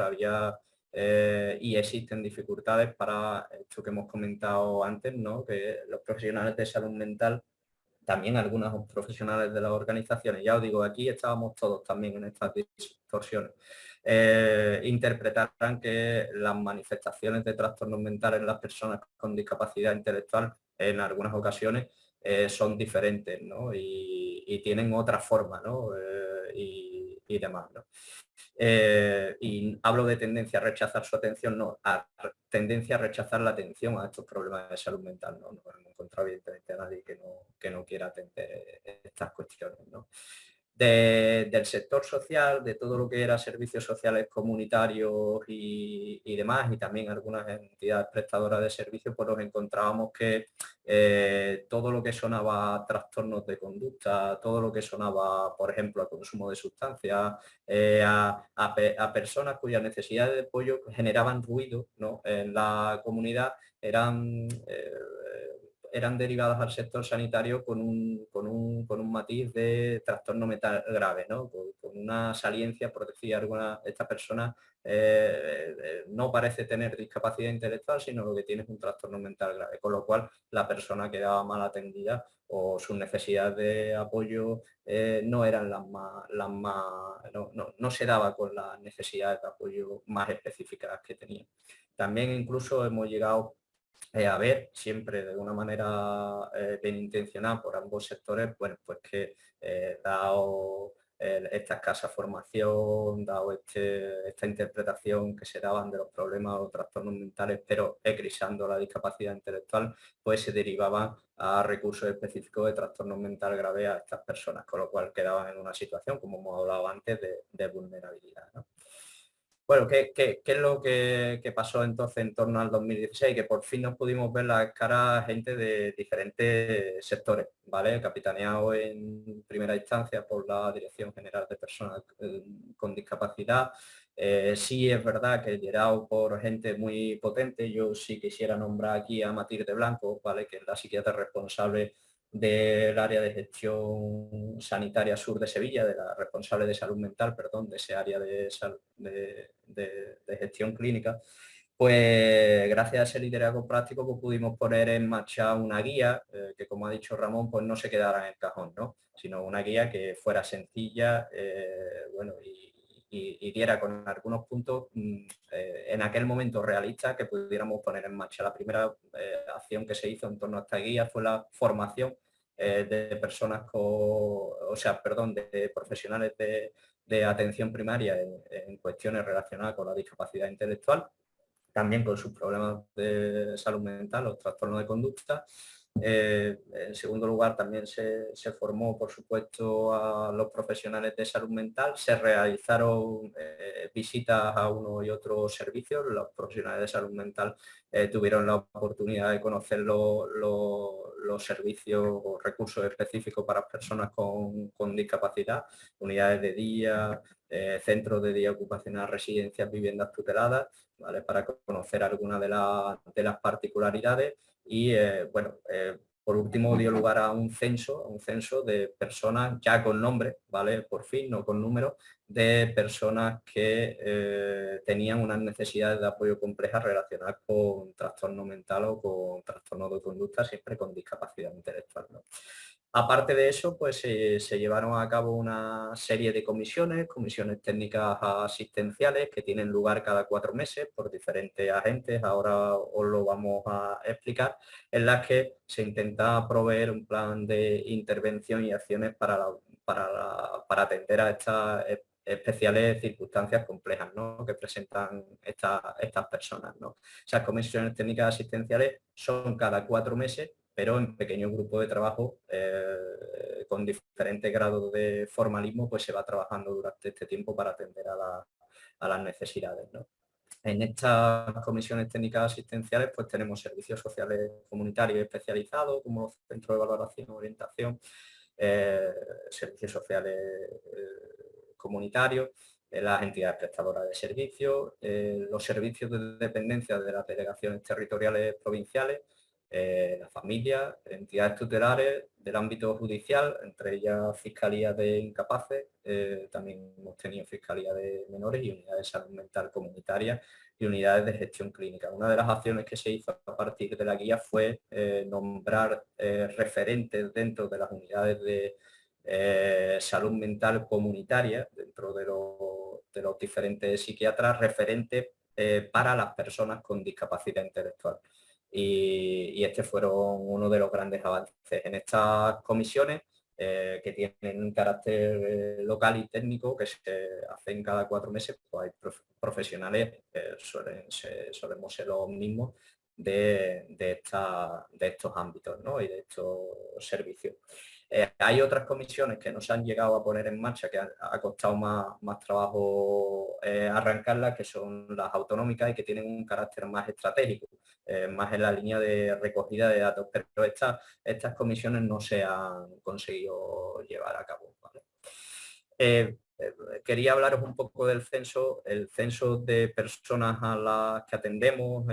había eh, y existen dificultades para esto que hemos comentado antes, ¿no? que los profesionales de salud mental, también algunos profesionales de las organizaciones, ya os digo, aquí estábamos todos también en estas distorsiones, eh, interpretarán que las manifestaciones de trastornos mentales en las personas con discapacidad intelectual en algunas ocasiones eh, son diferentes ¿no? y, tienen otra forma ¿no? Y, demás. ¿no? Eh, y hablo de tendencia a rechazar su atención, no, a tendencia a rechazar la atención a estos problemas de salud mental. No, no hemos encontrado evidentemente a nadie que no, que no quiera atender estas cuestiones. ¿no? Del sector social, de todo lo que era servicios sociales comunitarios y, demás, y también algunas entidades prestadoras de servicios, pues nos encontrábamos que eh, todo lo que sonaba trastornos de conducta, todo lo que sonaba, por ejemplo, a consumo de sustancias, eh, a, personas cuyas necesidades de apoyo generaban ruido en la comunidad, eran eh, eran derivadas al sector sanitario con un, con un, matiz de trastorno mental grave, ¿no? con, una saliencia, por decir alguna, esta persona eh, eh, no parece tener discapacidad intelectual, sino lo que tiene es un trastorno mental grave, con lo cual la persona quedaba mal atendida o sus necesidades de apoyo eh, no eran las más, las más no, no, se daba con las necesidades de apoyo más específicas que tenía. También incluso hemos llegado eh, a ver siempre de una manera eh, bien intencionada por ambos sectores, bueno, pues que eh, dado esta escasa formación, dado este, esta interpretación que se daban de los problemas o trastornos mentales, pero ecrisando la discapacidad intelectual, pues se derivaban a recursos específicos de trastornos mental grave a estas personas, con lo cual quedaban en una situación, como hemos hablado antes, de, vulnerabilidad. Bueno, ¿qué, es lo que, pasó entonces en torno al 2016? Que por fin nos pudimos ver las caras gente de diferentes sectores, ¿vale? Capitaneado en primera instancia por la Dirección General de Personas eh, con Discapacidad. Eh, sí es verdad que liderado por gente muy potente, yo sí quisiera nombrar aquí a Matilde Blanco, ¿vale? Que es la psiquiatra responsable del área de gestión sanitaria sur de Sevilla, de la responsable de salud mental, perdón, de ese área de, de, gestión clínica, pues gracias a ese liderazgo práctico pues, pudimos poner en marcha una guía eh, que como ha dicho Ramón pues no se quedara en el cajón, ¿no? sino una guía que fuera sencilla eh, bueno, y, diera con algunos puntos mm, eh, en aquel momento realistas que pudiéramos poner en marcha. La primera acción que se hizo en torno a esta guía fue la formación de personas o sea, perdón, de profesionales de, de atención primaria en, cuestiones relacionadas con la discapacidad intelectual, también con sus problemas de salud mental, los trastornos de conducta. Eh, en segundo lugar, también se, formó, por supuesto, a los profesionales de salud mental. Se realizaron eh, visitas a uno y otro servicios. Los profesionales de salud mental eh, tuvieron la oportunidad de conocer los servicios o recursos específicos para personas con, discapacidad, unidades de día, centros de día ocupacional, residencias, viviendas tuteladas, para conocer algunas de, las particularidades y, eh, bueno, por último dio lugar a un censo, un censo de personas ya con nombre, ¿vale? Por fin, no con número, de personas que eh, tenían unas necesidades de apoyo complejas relacionadas con trastorno mental o con trastorno de conducta, siempre con discapacidad intelectual. Aparte de eso, pues se llevaron a cabo una serie de comisiones, comisiones técnicas asistenciales que tienen lugar cada cuatro meses por diferentes agentes, ahora os lo vamos a explicar, en las que se intenta proveer un plan de intervención y acciones para, para, atender a estas especiales circunstancias complejas que presentan estas personas. ¿no? Esas comisiones técnicas asistenciales son cada cuatro meses pero en pequeños grupos de trabajo eh, con diferentes grados de formalismo, pues se va trabajando durante este tiempo para atender a, las necesidades. En estas comisiones técnicas asistenciales pues tenemos servicios sociales comunitarios especializados como centro de valoración y orientación, eh, servicios sociales eh, comunitarios, las entidades prestadoras de servicios, los servicios de dependencia de las delegaciones territoriales provinciales, eh, la familia, entidades tutelares del ámbito judicial, entre ellas Fiscalía de Incapaces, eh, también hemos tenido Fiscalía de Menores y Unidades de Salud Mental Comunitaria y Unidades de Gestión Clínica. Una de las acciones que se hizo a partir de la guía fue eh, nombrar referentes dentro de las unidades de salud mental comunitaria, dentro de, de los diferentes psiquiatras, referentes para las personas con discapacidad intelectual y, este fueron uno de los grandes avances. En estas comisiones, eh, que tienen un carácter eh, local y técnico, que se hacen cada cuatro meses, pues hay profesionales, que suelen ser, solemos ser los mismos, de, de, de estos ámbitos y de estos servicios. Eh, hay otras comisiones que no se han llegado a poner en marcha, que ha, costado más, más trabajo eh, arrancarlas, que son las autonómicas y que tienen un carácter más estratégico, eh, más en la línea de recogida de datos, pero estas, estas comisiones no se han conseguido llevar a cabo. quería hablaros un poco del censo, el censo de personas a las que atendemos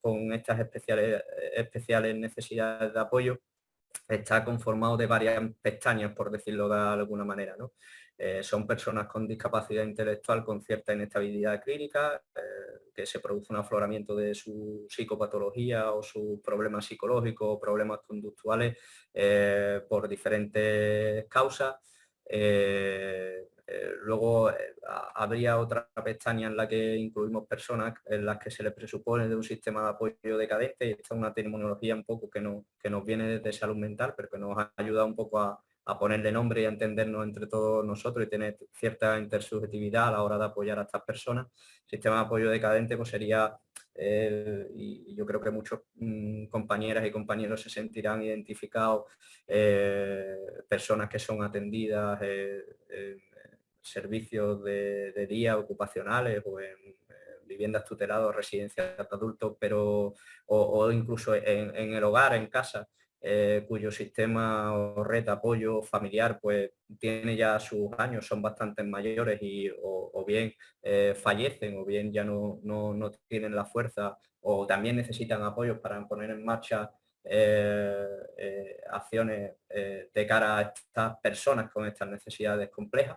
con estas especiales, especiales necesidades de apoyo está conformado de varias pestañas, por decirlo de alguna manera. ¿no? Eh, son personas con discapacidad intelectual con cierta inestabilidad clínica, eh, que se produce un afloramiento de su psicopatología o sus problemas psicológicos o problemas conductuales eh, por diferentes causas. Luego habría otra pestaña en la que incluimos personas en las que se les presupone de un sistema de apoyo decadente esta es una terminología un poco que, no, que nos viene desde salud mental, pero que nos ayuda un poco a, ponerle nombre y a entendernos entre todos nosotros y tener cierta intersubjetividad a la hora de apoyar a estas personas. Sistema de apoyo decadente pues sería, eh, y yo creo que muchos mm, compañeras y compañeros se sentirán identificados, personas que son atendidas servicios de, día ocupacionales o en, viviendas tuteladas residencias de adultos, pero o, incluso en, el hogar, en casa, eh, cuyo sistema o red de apoyo familiar pues tiene ya sus años, son bastante mayores y o, bien eh, fallecen o bien ya no, no, tienen la fuerza o también necesitan apoyos para poner en marcha eh, acciones de cara a estas personas con estas necesidades complejas.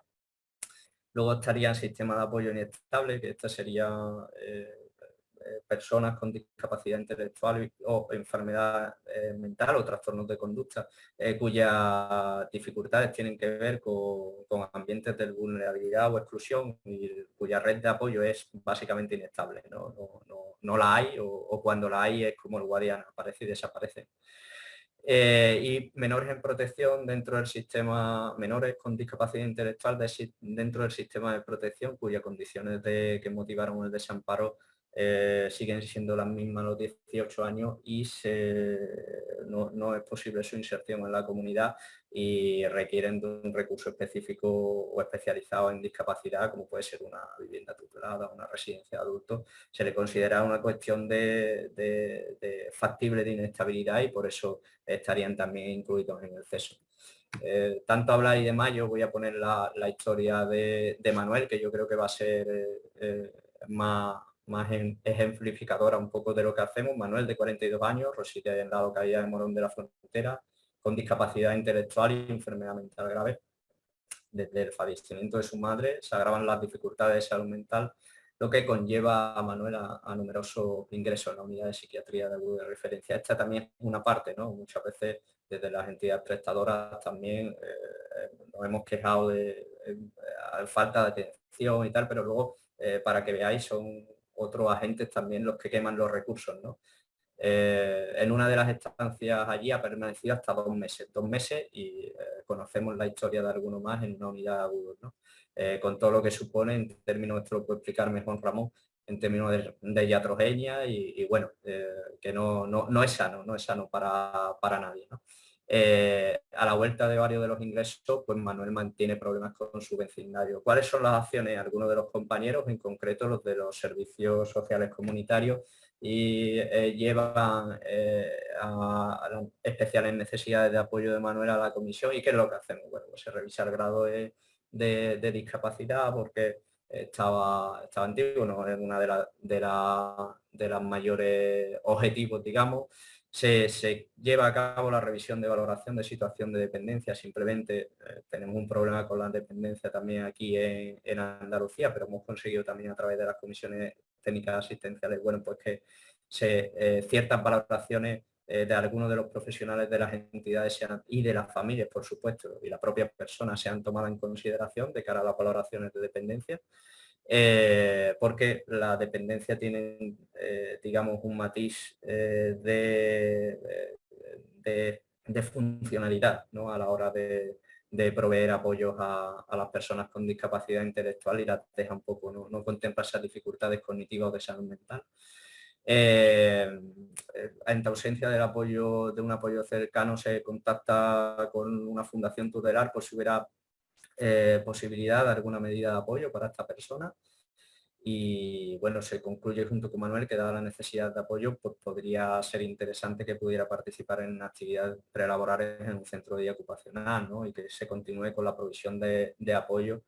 Luego estaría el sistema de apoyo inestable, que esta sería eh, personas con discapacidad intelectual o enfermedad eh, mental o trastornos de conducta, cuyas dificultades tienen que ver con, ambientes de vulnerabilidad o exclusión y cuya red de apoyo es básicamente inestable. No, la hay o, cuando la hay es como el guardián, aparece y desaparece. Eh, y menores en protección dentro del sistema, menores con discapacidad intelectual dentro del sistema de protección cuyas condiciones de, que motivaron el desamparo eh, siguen siendo las mismas a los 18 años y no, es posible su inserción en la comunidad y requieren de un recurso específico o especializado en discapacidad, como puede ser una vivienda tutelada, una residencia de adultos. Se le considera una cuestión de, factible de inestabilidad y por eso estarían también incluidos en el CESO. Eh, tanto hablar y de mayo voy a poner la, historia de, Manuel, que yo creo que va a ser eh, más más ejemplificadora un poco de lo que hacemos. Manuel, de 42 años, reside en la localidad de Morón de la Frontera, con discapacidad intelectual y enfermedad mental grave. Desde el fallecimiento de su madre se agravan las dificultades de salud mental, lo que conlleva a Manuel a, numerosos ingresos en la unidad de psiquiatría de, de referencia. Esta también es una parte, ¿no? Muchas veces desde las entidades prestadoras también eh, nos hemos quejado de, falta de atención y tal, pero luego, eh, para que veáis, son otros agentes también los que queman los recursos. ¿no? Eh, en una de las estancias allí ha permanecido hasta dos meses, dos meses y conocemos la historia de alguno más en una unidad de agudos, ¿no? con todo lo que supone, en términos, esto lo puede explicar mejor Ramón, en términos de, de iatrogenia y, bueno, que no, no, es sano, no es sano para, para nadie. ¿no? Eh, a la vuelta de varios de los ingresos, pues Manuel mantiene problemas con su vecindario. ¿Cuáles son las acciones? Algunos de los compañeros, en concreto los de los servicios sociales comunitarios, y eh, llevan eh, a, las especiales necesidades de apoyo de Manuel a la comisión. ¿Y qué es lo que hacemos? Bueno, pues se revisa el grado de, discapacidad porque estaba, estaba antiguo, no es una de, de, de las mayores objetivos, digamos, se, lleva a cabo la revisión de valoración de situación de dependencia. Simplemente eh, tenemos un problema con la dependencia también aquí en, Andalucía, pero hemos conseguido también a través de las comisiones técnicas asistenciales, bueno, pues que se, eh, ciertas valoraciones eh, de algunos de los profesionales de las entidades y de las familias, por supuesto, y las propias personas sean tomadas en consideración de cara a las valoraciones de dependencia. Eh, porque la dependencia tiene, eh, digamos, un matiz eh, de, de, funcionalidad ¿no? a la hora de, proveer apoyos a, las personas con discapacidad intelectual y las deja un poco, no, no contempla esas dificultades cognitivas o de salud mental. en ausencia del apoyo, de un apoyo cercano se contacta con una fundación tutelar por si hubiera eh, posibilidad de alguna medida de apoyo para esta persona y bueno, se concluye junto con Manuel que dada la necesidad de apoyo, pues podría ser interesante que pudiera participar en actividades prelaborales en un centro de ocupacional y que se continúe con la provisión de, apoyo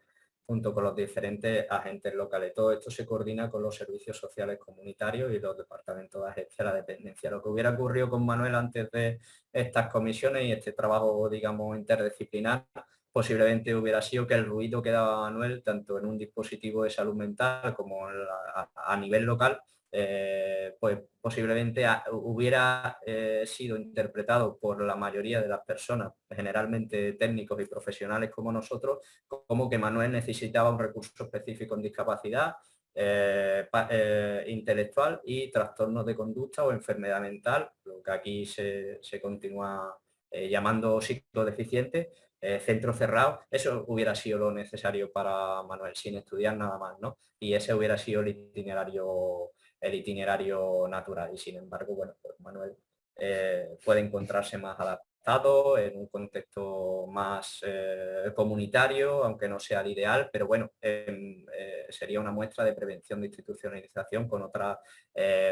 junto con los diferentes agentes locales. Todo esto se coordina con los servicios sociales comunitarios y los departamentos de agencia de la dependencia. Lo que hubiera ocurrido con Manuel antes de estas comisiones y este trabajo, digamos, interdisciplinar, posiblemente hubiera sido que el ruido que daba Manuel, tanto en un dispositivo de salud mental como a, nivel local, eh, pues posiblemente hubiera eh, sido interpretado por la mayoría de las personas, generalmente técnicos y profesionales como nosotros, como que Manuel necesitaba un recurso específico en discapacidad, eh, intelectual y trastornos de conducta o enfermedad mental, lo que aquí se, se continúa llamando psicodeficiente, eh, centro cerrado, eso hubiera sido lo necesario para Manuel, sin estudiar nada más, ¿no? Y ese hubiera sido el itinerario, el itinerario natural. Y sin embargo, bueno, pues Manuel eh, puede encontrarse más adaptado en un contexto más eh, comunitario, aunque no sea el ideal, pero bueno, em, sería una muestra de prevención de institucionalización con otras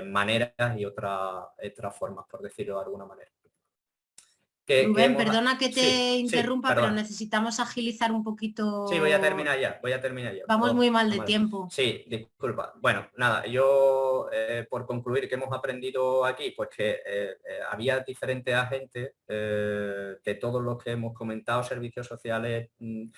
maneras y otras formas, por decirlo de alguna manera. Rubén, perdona que te interrumpa, pero necesitamos agilizar un poquito. Sí, voy a terminar ya, voy a terminar ya. Vamos muy mal de tiempo. Sí, disculpa. Bueno, nada, yo eh, por concluir que hemos aprendido aquí, pues que eh, eh, había diferentes agentes de todos los que hemos comentado, servicios sociales, mm,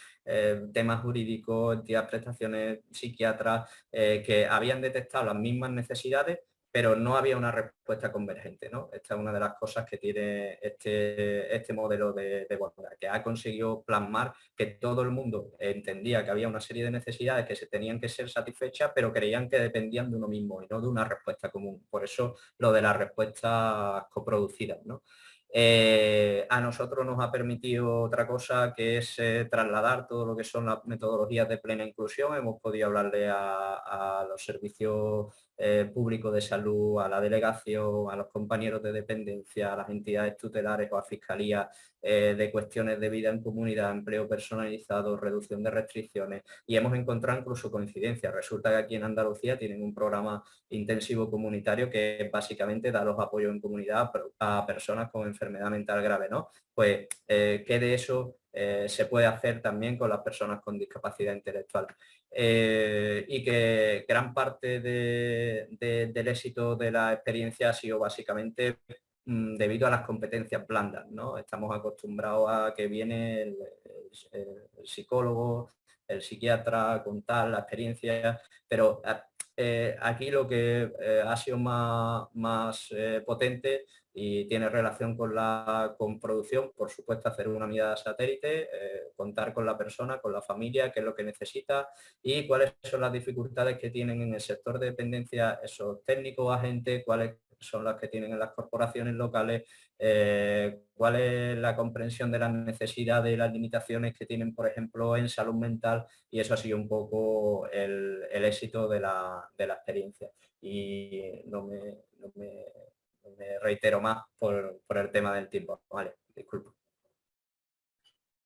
temas jurídicos, entidades, prestaciones, psiquiatras, que habían detectado las mismas necesidades pero no había una respuesta convergente. ¿no? Esta es una de las cosas que tiene este, este modelo de, de que ha conseguido plasmar que todo el mundo entendía que había una serie de necesidades que se tenían que ser satisfechas, pero creían que dependían de uno mismo y no de una respuesta común. Por eso lo de las respuestas coproducidas. ¿no? Eh, a nosotros nos ha permitido otra cosa que es eh, trasladar todo lo que son las metodologías de plena inclusión. Hemos podido hablarle a los servicios eh, público de salud, a la delegación, a los compañeros de dependencia, a las entidades tutelares o a fiscalía eh, de cuestiones de vida en comunidad, empleo personalizado, reducción de restricciones y hemos encontrado incluso coincidencias. Resulta que aquí en Andalucía tienen un programa intensivo comunitario que básicamente da los apoyos en comunidad a personas con enfermedad mental grave, ¿no? Pues eh, que de eso se puede hacer también con las personas con discapacidad intelectual. Eh, y que gran parte del éxito de la experiencia ha sido básicamente mm, debido a las competencias blandas. ¿no? Estamos acostumbrados a que viene el, psicólogo, el psiquiatra a contar la experiencia, pero eh, aquí lo que ha sido más, más potente y tiene relación con la con producción, por supuesto hacer una mirada satélite, eh, contar con la persona, con la familia, qué es lo que necesita y cuáles son las dificultades que tienen en el sector de dependencia esos técnicos, agentes, cuáles son las que tienen en las corporaciones locales, eh, cuál es la comprensión de las necesidades y las limitaciones que tienen, por ejemplo, en salud mental y eso ha sido un poco el, éxito de la, experiencia. Y no me me reitero más por, el tema del tiempo. Vale, disculpo.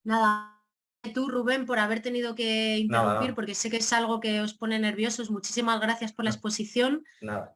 Nada, tú Rubén por haber tenido que interrumpir porque sé que es algo que os pone nerviosos. Muchísimas gracias por la exposición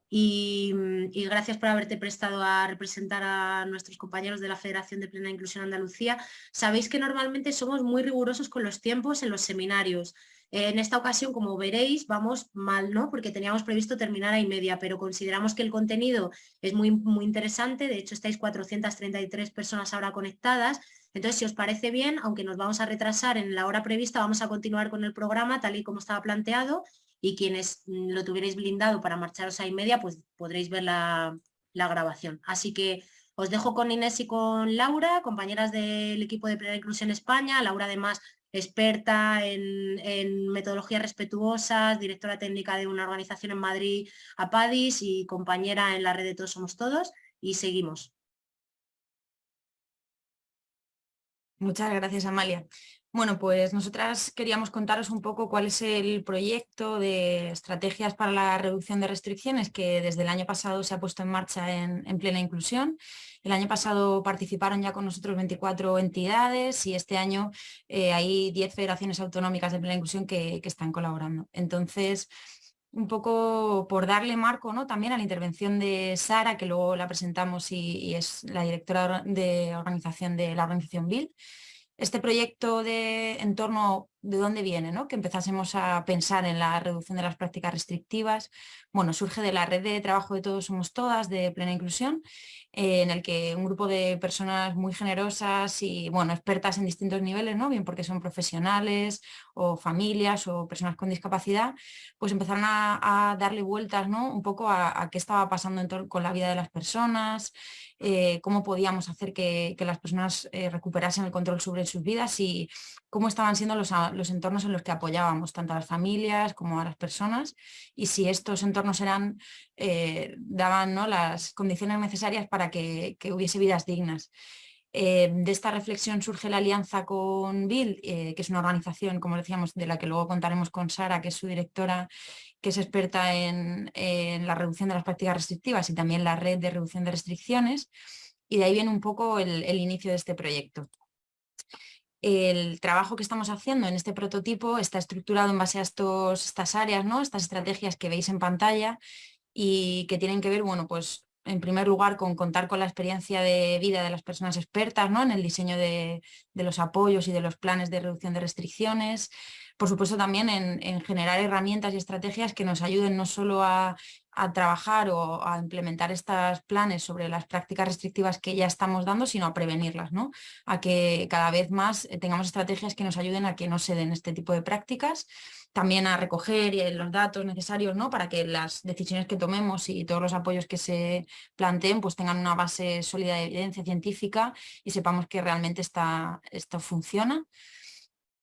Y, y, gracias por haberte prestado a representar a nuestros compañeros de la Federación de Plena Inclusión Andalucía. Sabéis que normalmente somos muy rigurosos con los tiempos en los seminarios. En esta ocasión, como veréis, vamos mal, ¿no? Porque teníamos previsto terminar a y media, pero consideramos que el contenido es muy, muy interesante. De hecho, estáis 433 personas ahora conectadas. Entonces, si os parece bien, aunque nos vamos a retrasar en la hora prevista, vamos a continuar con el programa tal y como estaba planteado y quienes mm, lo tuvierais blindado para marcharos a y media, pues podréis ver la, grabación. Así que os dejo con Inés y con Laura, compañeras del equipo de Plena Inclusión España. Laura además experta en, metodologías respetuosas, directora técnica de una organización en Madrid, APADIS, y compañera en la red de Todos Somos Todos, y seguimos. Muchas gracias, Amalia. Bueno, pues nosotras queríamos contaros un poco cuál es el proyecto de estrategias para la reducción de restricciones que desde el año pasado se ha puesto en marcha en, plena inclusión. El año pasado participaron ya con nosotros 24 entidades y este año eh, hay 10 federaciones autonómicas de plena inclusión que, están colaborando. Entonces, un poco por darle marco ¿no? también a la intervención de Sara, que luego la presentamos y, es la directora de organización de la organización BIL este proyecto de entorno de dónde viene, ¿no? que empezásemos a pensar en la reducción de las prácticas restrictivas. Bueno, surge de la red de trabajo de Todos Somos Todas, de Plena Inclusión, eh, en el que un grupo de personas muy generosas y bueno, expertas en distintos niveles, ¿no? bien porque son profesionales o familias o personas con discapacidad, pues empezaron a, darle vueltas ¿no? un poco a, qué estaba pasando con la vida de las personas, eh, cómo podíamos hacer que, las personas eh, recuperasen el control sobre sus vidas y cómo estaban siendo los, los, entornos en los que apoyábamos tanto a las familias como a las personas y si estos entornos eran, daban ¿no? las condiciones necesarias para que, hubiese vidas dignas. Eh, de esta reflexión surge la alianza con Bill, eh, que es una organización, como decíamos, de la que luego contaremos con Sara, que es su directora, que es experta en, la reducción de las prácticas restrictivas y también la red de reducción de restricciones. Y de ahí viene un poco el, inicio de este proyecto. El trabajo que estamos haciendo en este prototipo está estructurado en base a estos, estas áreas, ¿no? estas estrategias que veis en pantalla y que tienen que ver bueno, pues, en primer lugar, con contar con la experiencia de vida de las personas expertas ¿no? en el diseño de, los apoyos y de los planes de reducción de restricciones. Por supuesto, también en, generar herramientas y estrategias que nos ayuden no solo a, trabajar o a implementar estos planes sobre las prácticas restrictivas que ya estamos dando, sino a prevenirlas, ¿no? a que cada vez más eh, tengamos estrategias que nos ayuden a que no se den este tipo de prácticas también a recoger eh, los datos necesarios ¿no? para que las decisiones que tomemos y todos los apoyos que se planteen pues tengan una base sólida de evidencia científica y sepamos que realmente está, esto funciona.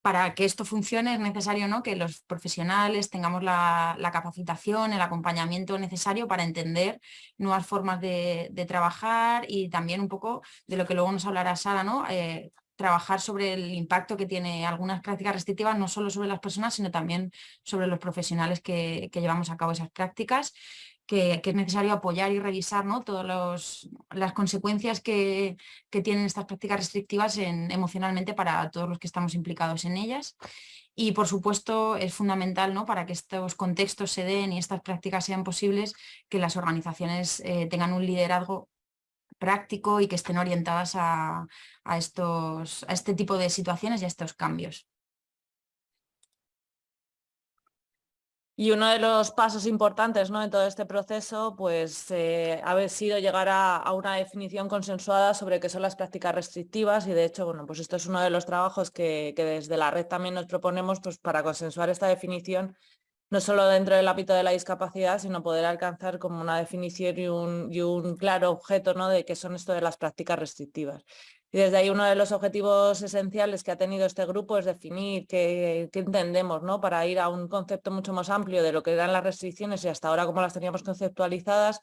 Para que esto funcione es necesario ¿no? que los profesionales tengamos la, capacitación, el acompañamiento necesario para entender nuevas formas de, trabajar y también un poco de lo que luego nos hablará Sara, ¿no? Eh, trabajar sobre el impacto que tiene algunas prácticas restrictivas, no solo sobre las personas, sino también sobre los profesionales que, llevamos a cabo esas prácticas, que, es necesario apoyar y revisar ¿no? todas las consecuencias que, tienen estas prácticas restrictivas en, emocionalmente para todos los que estamos implicados en ellas. Y por supuesto es fundamental ¿no? para que estos contextos se den y estas prácticas sean posibles, que las organizaciones eh, tengan un liderazgo práctico y que estén orientadas a, estos, a este tipo de situaciones y a estos cambios. Y uno de los pasos importantes ¿no? en todo este proceso pues, eh, ha sido llegar a, una definición consensuada sobre qué son las prácticas restrictivas y de hecho bueno, pues esto es uno de los trabajos que, desde la red también nos proponemos pues, para consensuar esta definición no solo dentro del ámbito de la discapacidad, sino poder alcanzar como una definición y un, y un claro objeto ¿no? de qué son esto de las prácticas restrictivas. Y desde ahí uno de los objetivos esenciales que ha tenido este grupo es definir qué, entendemos ¿no? para ir a un concepto mucho más amplio de lo que eran las restricciones y hasta ahora cómo las teníamos conceptualizadas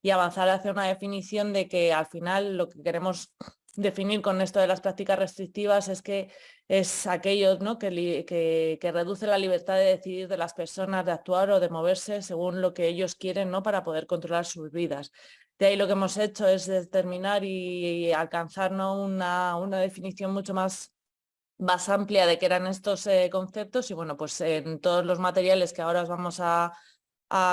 y avanzar hacia una definición de que al final lo que queremos definir con esto de las prácticas restrictivas es que es aquello ¿no? que, que, reduce la libertad de decidir de las personas de actuar o de moverse según lo que ellos quieren ¿no? para poder controlar sus vidas. De ahí lo que hemos hecho es determinar y, alcanzar una, una, definición mucho más, más amplia de qué eran estos eh, conceptos y bueno, pues en todos los materiales que ahora os vamos a,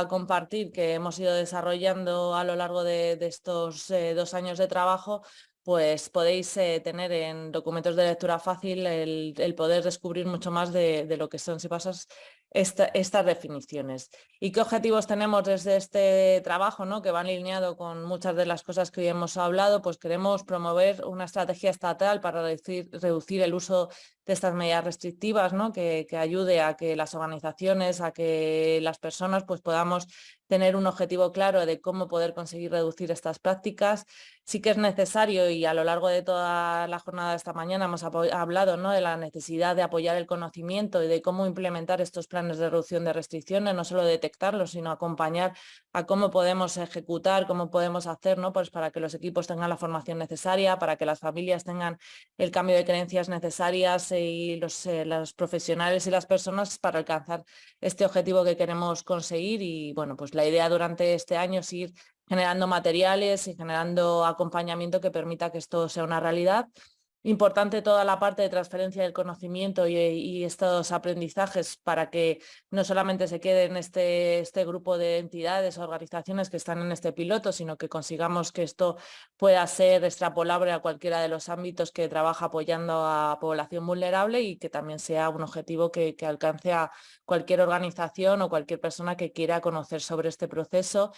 compartir que hemos ido desarrollando a lo largo de, estos eh, dos años de trabajo, pues podéis eh, tener en documentos de lectura fácil el, poder descubrir mucho más de, de, lo que son, si pasas, estas definiciones. ¿Y qué objetivos tenemos desde este trabajo, ¿no? que va alineado con muchas de las cosas que hoy hemos hablado? Pues queremos promover una estrategia estatal para reducir, reducir el uso de estas medidas restrictivas, ¿no? que, que, ayude a que las organizaciones, a que las personas pues, podamos tener un objetivo claro de cómo poder conseguir reducir estas prácticas. Sí que es necesario y a lo largo de toda la jornada de esta mañana hemos hablado ¿no? de la necesidad de apoyar el conocimiento y de cómo implementar estos planes de reducción de restricciones, no solo detectarlos, sino acompañar a cómo podemos ejecutar, cómo podemos hacer, ¿no? pues para que los equipos tengan la formación necesaria, para que las familias tengan el cambio de creencias necesarias y los, eh, los profesionales y las personas para alcanzar este objetivo que queremos conseguir. Y bueno, pues la idea durante este año es ir generando materiales y generando acompañamiento que permita que esto sea una realidad importante toda la parte de transferencia del conocimiento y, estos aprendizajes para que no solamente se quede en este, este grupo de entidades o organizaciones que están en este piloto, sino que consigamos que esto pueda ser extrapolable a cualquiera de los ámbitos que trabaja apoyando a población vulnerable y que también sea un objetivo que, que alcance a cualquier organización o cualquier persona que quiera conocer sobre este proceso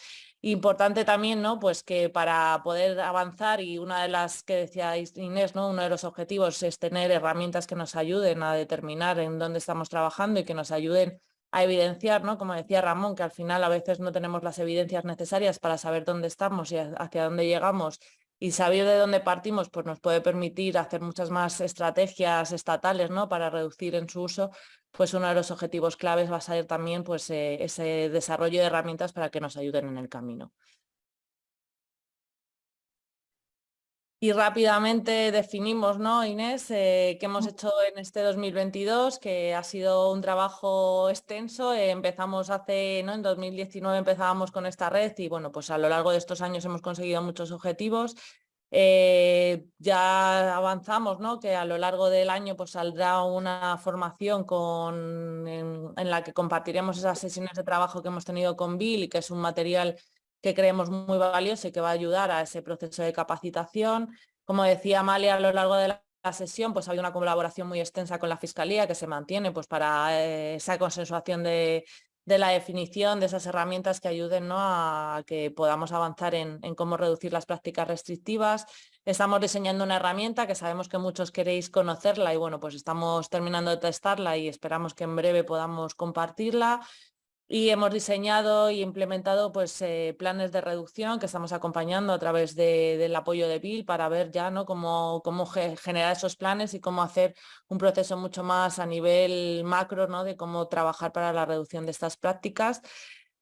Importante también, ¿no? Pues que para poder avanzar y una de las que decía Inés, ¿no? Uno de los objetivos es tener herramientas que nos ayuden a determinar en dónde estamos trabajando y que nos ayuden a evidenciar, ¿no? Como decía Ramón, que al final a veces no tenemos las evidencias necesarias para saber dónde estamos y hacia dónde llegamos y saber de dónde partimos pues nos puede permitir hacer muchas más estrategias estatales ¿no? para reducir en su uso, pues uno de los objetivos claves va a ser también pues, eh, ese desarrollo de herramientas para que nos ayuden en el camino. Y rápidamente definimos, ¿no, Inés, eh, qué hemos hecho en este 2022, que ha sido un trabajo extenso. Eh, empezamos hace, ¿no? En 2019 empezábamos con esta red y bueno, pues a lo largo de estos años hemos conseguido muchos objetivos. Eh, ya avanzamos, ¿no? que a lo largo del año pues, saldrá una formación con, en, en, la que compartiremos esas sesiones de trabajo que hemos tenido con Bill y que es un material que creemos muy valioso y que va a ayudar a ese proceso de capacitación. Como decía Amalia, a lo largo de la sesión pues hay una colaboración muy extensa con la Fiscalía que se mantiene pues, para eh, esa consensuación de, la definición de esas herramientas que ayuden ¿no? a que podamos avanzar en, cómo reducir las prácticas restrictivas. Estamos diseñando una herramienta que sabemos que muchos queréis conocerla y bueno, pues estamos terminando de testarla y esperamos que en breve podamos compartirla y hemos diseñado y implementado pues, eh, planes de reducción que estamos acompañando a través del apoyo de Bill para ver ya ¿no? cómo, cómo generar esos planes y cómo hacer un proceso mucho más a nivel macro ¿no? de cómo trabajar para la reducción de estas prácticas.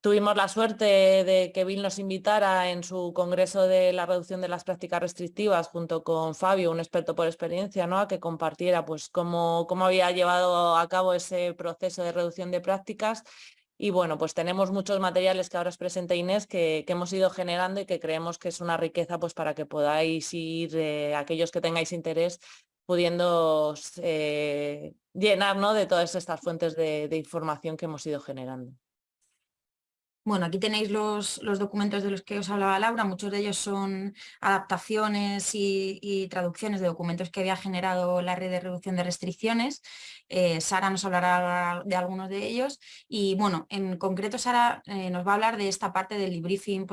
Tuvimos la suerte de que Bill nos invitara en su congreso de la reducción de las prácticas restrictivas junto con Fabio, un experto por experiencia, ¿no? a que compartiera pues, cómo, cómo había llevado a cabo ese proceso de reducción de prácticas y bueno, pues tenemos muchos materiales que ahora os presenta Inés que, hemos ido generando y que creemos que es una riqueza pues para que podáis ir, eh, aquellos que tengáis interés, pudiendo eh, llenar de todas estas fuentes de información que hemos ido generando. Bueno, aquí tenéis los, documentos de los que os hablaba Laura, muchos de ellos son adaptaciones y, traducciones de documentos que había generado la red de reducción de restricciones. Eh, Sara nos hablará de algunos de ellos y bueno, en concreto Sara eh, nos va a hablar de esta parte del debriefing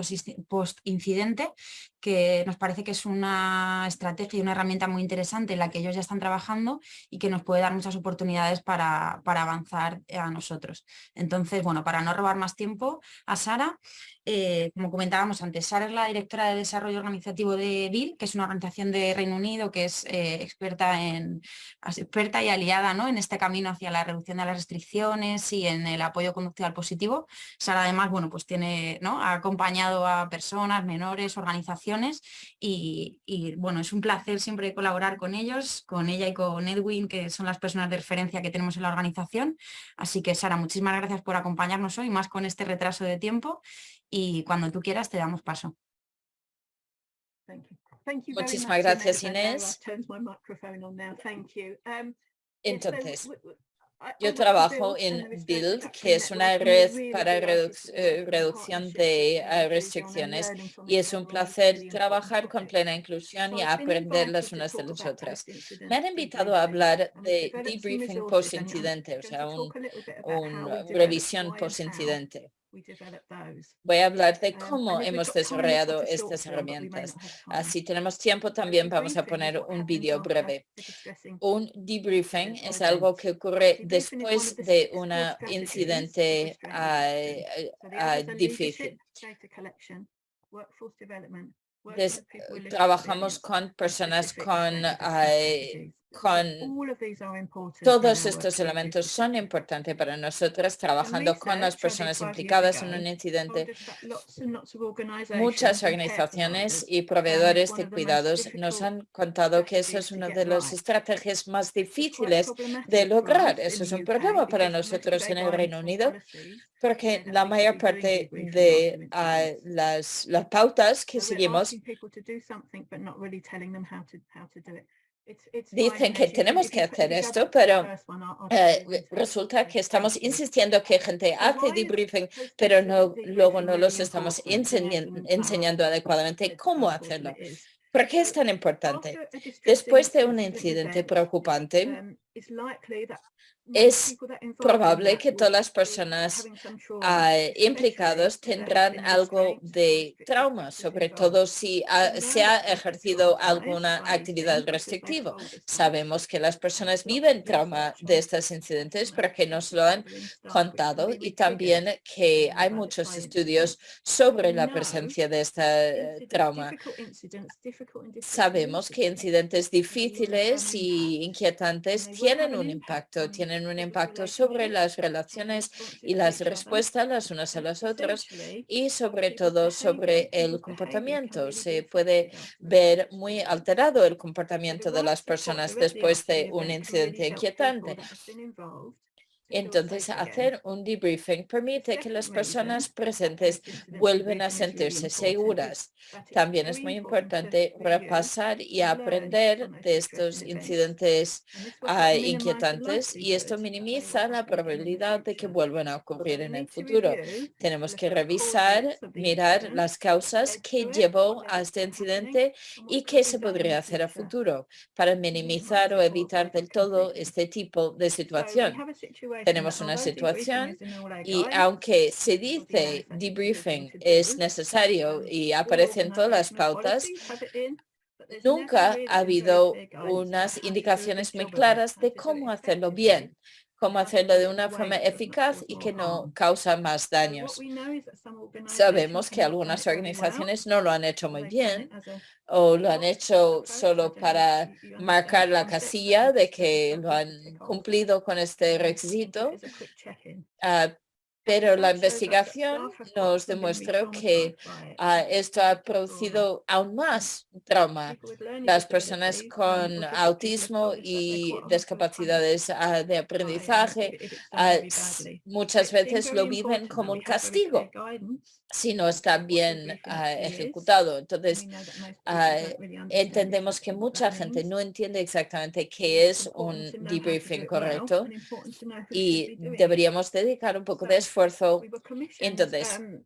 post-incidente que nos parece que es una estrategia y una herramienta muy interesante en la que ellos ya están trabajando y que nos puede dar muchas oportunidades para, para avanzar a nosotros. Entonces, bueno, para no robar más tiempo, a Sara. Eh, como comentábamos antes, Sara es la directora de desarrollo organizativo de BIL, que es una organización de Reino Unido que es eh, experta, en, experta y aliada ¿no? en este camino hacia la reducción de las restricciones y en el apoyo conductual positivo. Sara además bueno, pues tiene, ¿no? ha acompañado a personas, menores, organizaciones y, y, bueno, es un placer siempre colaborar con ellos, con ella y con Edwin, que son las personas de referencia que tenemos en la organización. Así que Sara, muchísimas gracias por acompañarnos hoy, más con este retraso de tiempo y cuando tú quieras te damos paso. Muchísimas gracias Inés. Um, Entonces, yo trabajo en Build, que es una red para eh, reducción de eh, restricciones y es un placer trabajar con plena inclusión y aprender las unas de las otras. Me han invitado a hablar de debriefing post-incidente, o sea, una revisión post-incidente. Voy a hablar de um, cómo hemos desarrollado estas herramientas. Si tenemos tiempo también vamos a poner un vídeo breve. Un debriefing es algo que ocurre después de un incidente ah, ah, difícil. trabajamos con personas con con todos estos elementos son importantes para nosotros trabajando con las personas implicadas en un incidente. Muchas organizaciones y proveedores de cuidados nos han contado que eso es una de las estrategias más difíciles de lograr. Eso es un problema para nosotros en el Reino Unido porque la mayor parte de ah, las, las pautas que seguimos Dicen que tenemos que hacer esto, pero eh, resulta que estamos insistiendo que gente hace debriefing, pero no, luego no los estamos enseñando adecuadamente cómo hacerlo. ¿Por qué es tan importante? Después de un incidente preocupante, um, es probable que todas las personas ah, implicadas tendrán algo de trauma, sobre todo si se ha ejercido alguna actividad restrictiva. Sabemos que las personas viven trauma de estos incidentes porque nos lo han contado y también que hay muchos estudios sobre la presencia de este trauma. Sabemos que incidentes difíciles y inquietantes tienen un impacto, tienen un impacto sobre las relaciones y las respuestas las unas a las otras y sobre todo sobre el comportamiento. Se puede ver muy alterado el comportamiento de las personas después de un incidente inquietante. Entonces, hacer un debriefing permite que las personas presentes vuelvan a sentirse seguras. También es muy importante repasar y aprender de estos incidentes ah, inquietantes y esto minimiza la probabilidad de que vuelvan a ocurrir en el futuro. Tenemos que revisar, mirar las causas que llevó a este incidente y qué se podría hacer a futuro para minimizar o evitar del todo este tipo de situación tenemos una situación y aunque se dice debriefing es necesario y aparece en todas las pautas, nunca ha habido unas indicaciones muy claras de cómo hacerlo bien cómo hacerlo de una forma eficaz y que no causa más daños. Sabemos que algunas organizaciones no lo han hecho muy bien o lo han hecho solo para marcar la casilla de que lo han cumplido con este requisito, pero la investigación nos demostró que ah, esto ha producido aún más trauma. Las personas con autismo y discapacidades ah, de aprendizaje ah, muchas veces lo viven como un castigo si no está bien ejecutado. Entonces, entendemos que mucha gente no entiende exactamente qué es un debriefing correcto y deberíamos dedicar un poco de esfuerzo esfuerzo. Entonces, um,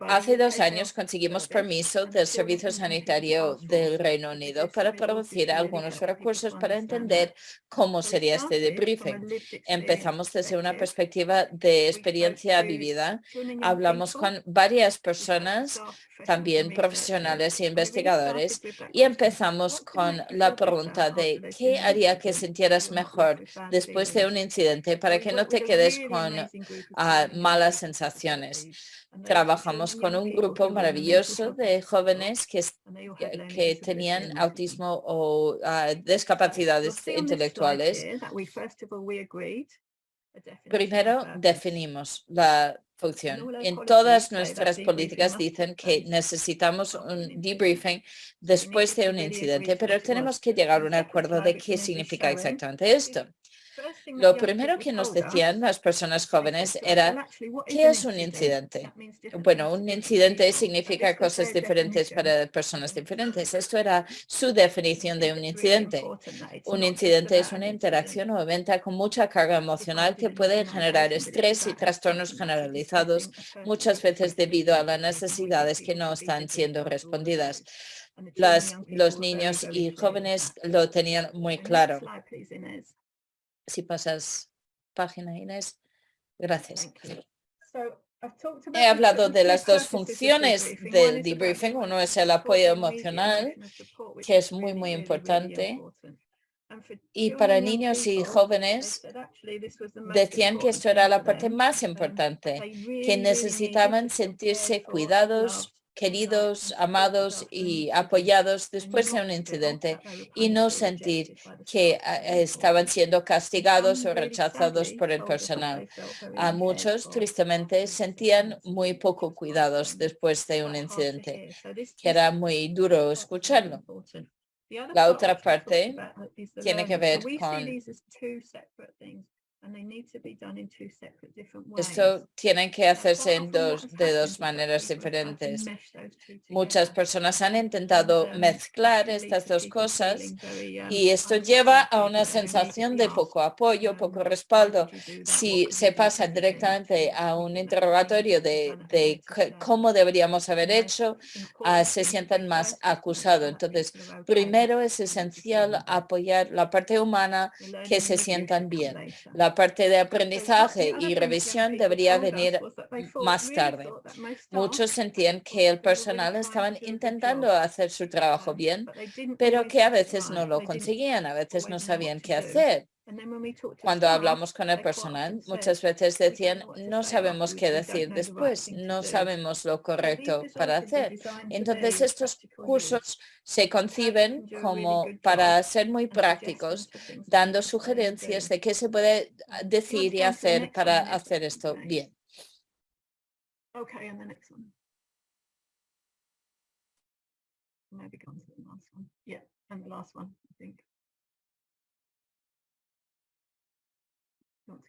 Hace dos años conseguimos permiso del Servicio Sanitario del Reino Unido para producir algunos recursos para entender cómo sería este debriefing. Empezamos desde una perspectiva de experiencia vivida. Hablamos con varias personas, también profesionales e investigadores, y empezamos con la pregunta de ¿qué haría que sintieras mejor después de un incidente para que no te quedes con ah, malas sensaciones? Trabajamos con un grupo maravilloso de jóvenes que, que tenían autismo o ah, discapacidades intelectuales. Primero definimos la función. En todas nuestras políticas dicen que necesitamos un debriefing después de un incidente, pero tenemos que llegar a un acuerdo de qué significa exactamente esto. Lo primero que nos decían las personas jóvenes era, ¿qué es un incidente? Bueno, un incidente significa cosas diferentes para personas diferentes. Esto era su definición de un incidente. Un incidente es una interacción o evento con mucha carga emocional que puede generar estrés y trastornos generalizados, muchas veces debido a las necesidades que no están siendo respondidas. los niños y jóvenes lo tenían muy claro. Si pasas página, Inés. Gracias. He hablado de las dos funciones del debriefing. Uno es el apoyo emocional, que es muy, muy importante. Y para niños y jóvenes decían que esto era la parte más importante, que necesitaban sentirse cuidados, queridos, amados y apoyados después de un incidente y no sentir que ah, estaban siendo castigados o rechazados por el personal. A muchos, tristemente, sentían muy poco cuidados después de un incidente, que era muy duro escucharlo. La otra parte tiene que ver con esto tiene que hacerse en dos, de dos maneras diferentes. Muchas personas han intentado mezclar estas dos cosas um, y esto lleva a una sensación de poco apoyo, poco respaldo. Si se pasa directamente a un interrogatorio de, de cómo deberíamos haber hecho, ah, se sientan más acusados. Entonces, primero es esencial apoyar la parte humana que se sientan bien. La parte de aprendizaje y revisión debería venir más tarde. Muchos sentían que el personal estaban intentando hacer su trabajo bien, pero que a veces no lo conseguían, a veces no sabían qué hacer. Cuando hablamos con el personal, muchas veces decían, no sabemos qué decir después, no sabemos lo correcto para hacer. Entonces, estos cursos se conciben como para ser muy prácticos, dando sugerencias de qué se puede decir y hacer para hacer esto bien.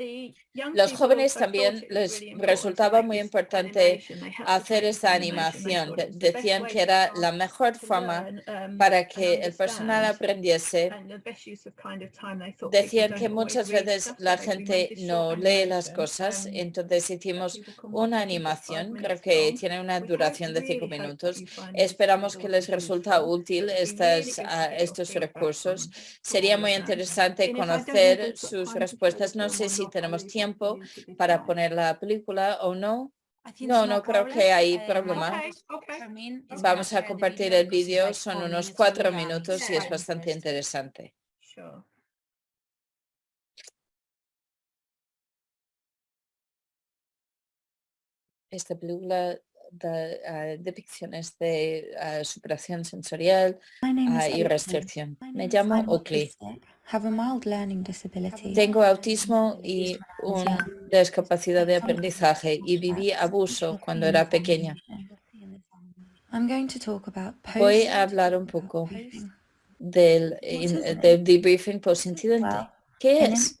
Um, los jóvenes también les resultaba muy importante hacer esta animación. Decían que era la mejor forma um, para que el personal aprendiese. Decían que muchas veces la gente no lee las cosas, entonces hicimos una animación, creo que tiene una duración de cinco minutos. Esperamos que les resulta útil estas, ah, estos recursos. Sería muy interesante conocer sus respuestas. No sé si tenemos tiempo para poner la película o no. No, no creo que hay eh, problema. Vamos a compartir el vídeo, son unos cuatro minutos y es bastante interesante. Esta película de uh, depicciones de uh, superación sensorial uh, y restricción. Me llamo Oakley. Tengo autismo y una discapacidad de aprendizaje y viví abuso cuando era pequeña. Voy a hablar un poco del, del debriefing post-incidente. ¿Qué es?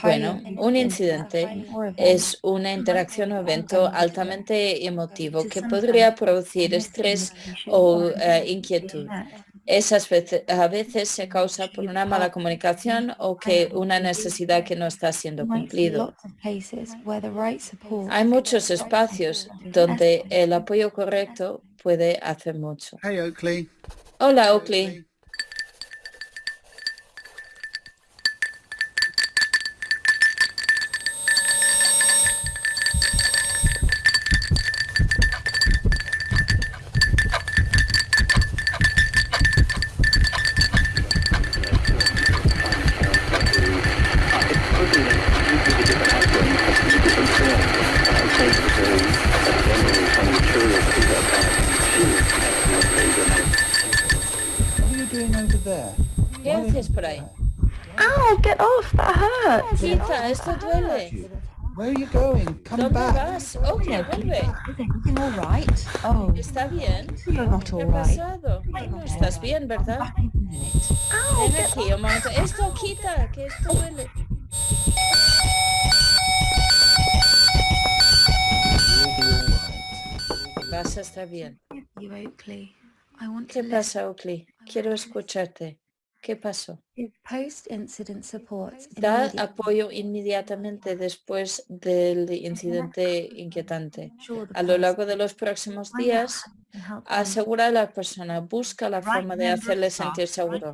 Bueno, un incidente es una interacción o evento altamente emotivo que podría producir estrés o eh, inquietud. Esas veces, a veces se causa por una mala comunicación o que una necesidad que no está siendo cumplido. Hay muchos espacios donde el apoyo correcto puede hacer mucho. Hola, Oakley. You're not ¿Qué all right. No estás bien, ¿verdad? Ven aquí. Esto quita, que esto duele. Vas a estar bien. You, Oakley. I want ¿Qué pasa, Oakley? Quiero escucharte. ¿Qué pasó? Da apoyo inmediatamente después del incidente inquietante. A lo largo de los próximos días, asegura a la persona, busca la forma de hacerle sentir seguro.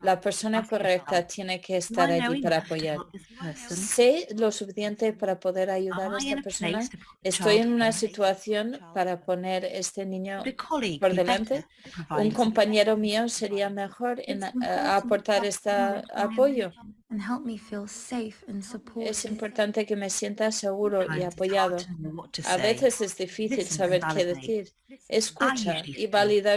La persona correcta tiene que estar allí para apoyar. help this person? ¿Sé lo suficiente para poder ayudar a esta a persona? Estoy en child una situación para poner este niño por be delante. Un compañero mío sería mejor en a- a- aportar to este apoyo. and help me feel safe and supported. Es importante que me sienta seguro y Sometimes it's apoyado. hard to know what to A say. veces es difícil saber qué decir. Escucha y feel- valida.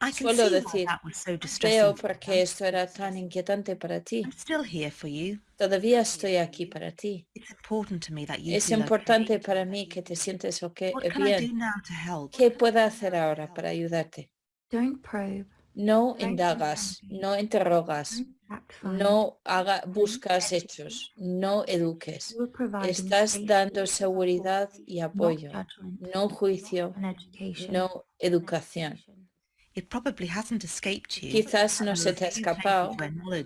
I can Suelo see why decir, that was so Veo distressing por qué esto era tan inquietante para ti. I'm still here for you. Todavía estoy aquí para ti. It's important to me that you Es importante okay. para mí que te sientes ok- What can I do bien. now to help? ¿Qué puedo hacer ahora para ayudarte? Don't probe. No indagas, no interrogas, no haga, buscas hechos, no eduques. Estás dando seguridad y apoyo, no juicio, no educación. Quizás no se te ha escapado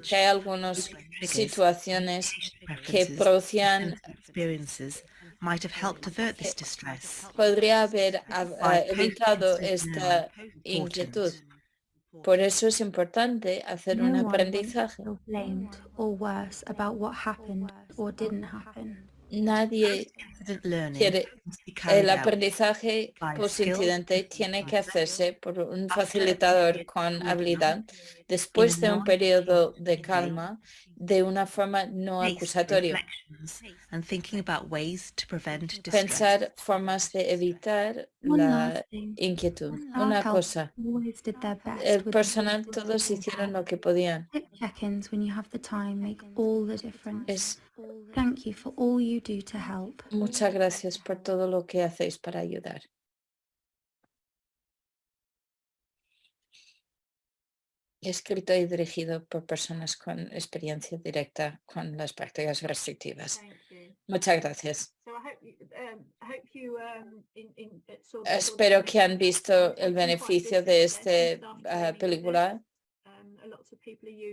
que hay algunas situaciones que producían distress. podría haber ah, ah, evitado esta inquietud. Por eso es importante hacer un aprendizaje. Nadie quiere el aprendizaje post-incidente tiene que hacerse por un facilitador con habilidad después de un periodo de calma de una forma no acusatoria. reflections and thinking about ways to prevent distress. Pensar formas de evitar la inquietud. Una cosa, el personal todos hicieron lo que podían. Es Thank you for all you do to help. muchas gracias por todo lo que hacéis para ayudar. Escrito y dirigido por personas con experiencia directa con las prácticas restrictivas. Muchas gracias. Espero que han visto el beneficio de esta película.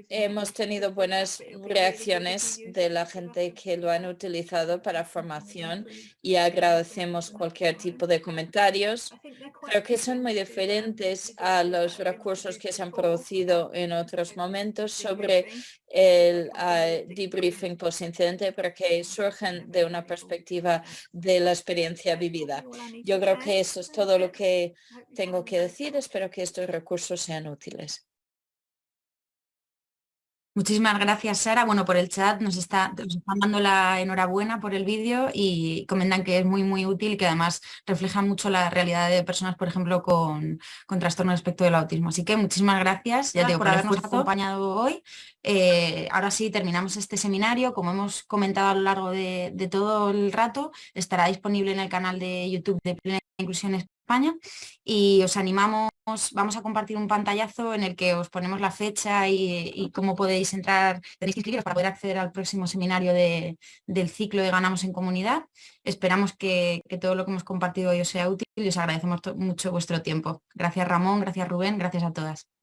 Hemos tenido buenas reacciones de la gente que lo han utilizado para formación y agradecemos cualquier tipo de comentarios. Creo que son muy diferentes a los recursos que se han producido en otros momentos sobre el ah, debriefing post-incidente porque surgen de una perspectiva de la experiencia vivida. Yo creo que eso es todo lo que tengo que decir. Espero que estos recursos sean útiles. Muchísimas gracias, Sara. Bueno, por el chat nos, está, nos están dando la enhorabuena por el vídeo y comentan que es muy, muy útil y que además refleja mucho la realidad de personas, por ejemplo, con, con trastorno respecto del autismo. Así que muchísimas gracias ya digo, por habernos acompañado hoy. Eh, ahora sí, terminamos este seminario. Como hemos comentado a lo largo de, de todo el rato, estará disponible en el canal de YouTube de Plena Inclusión Y os animamos, vamos a compartir un pantallazo en el que os ponemos la fecha y, cómo podéis entrar, tenéis que inscribiros para poder acceder al próximo seminario del ciclo de Ganamos en Comunidad. Esperamos que, que todo lo que hemos compartido hoy os sea útil y os agradecemos mucho vuestro tiempo. Gracias Ramón, gracias Rubén, gracias a todas.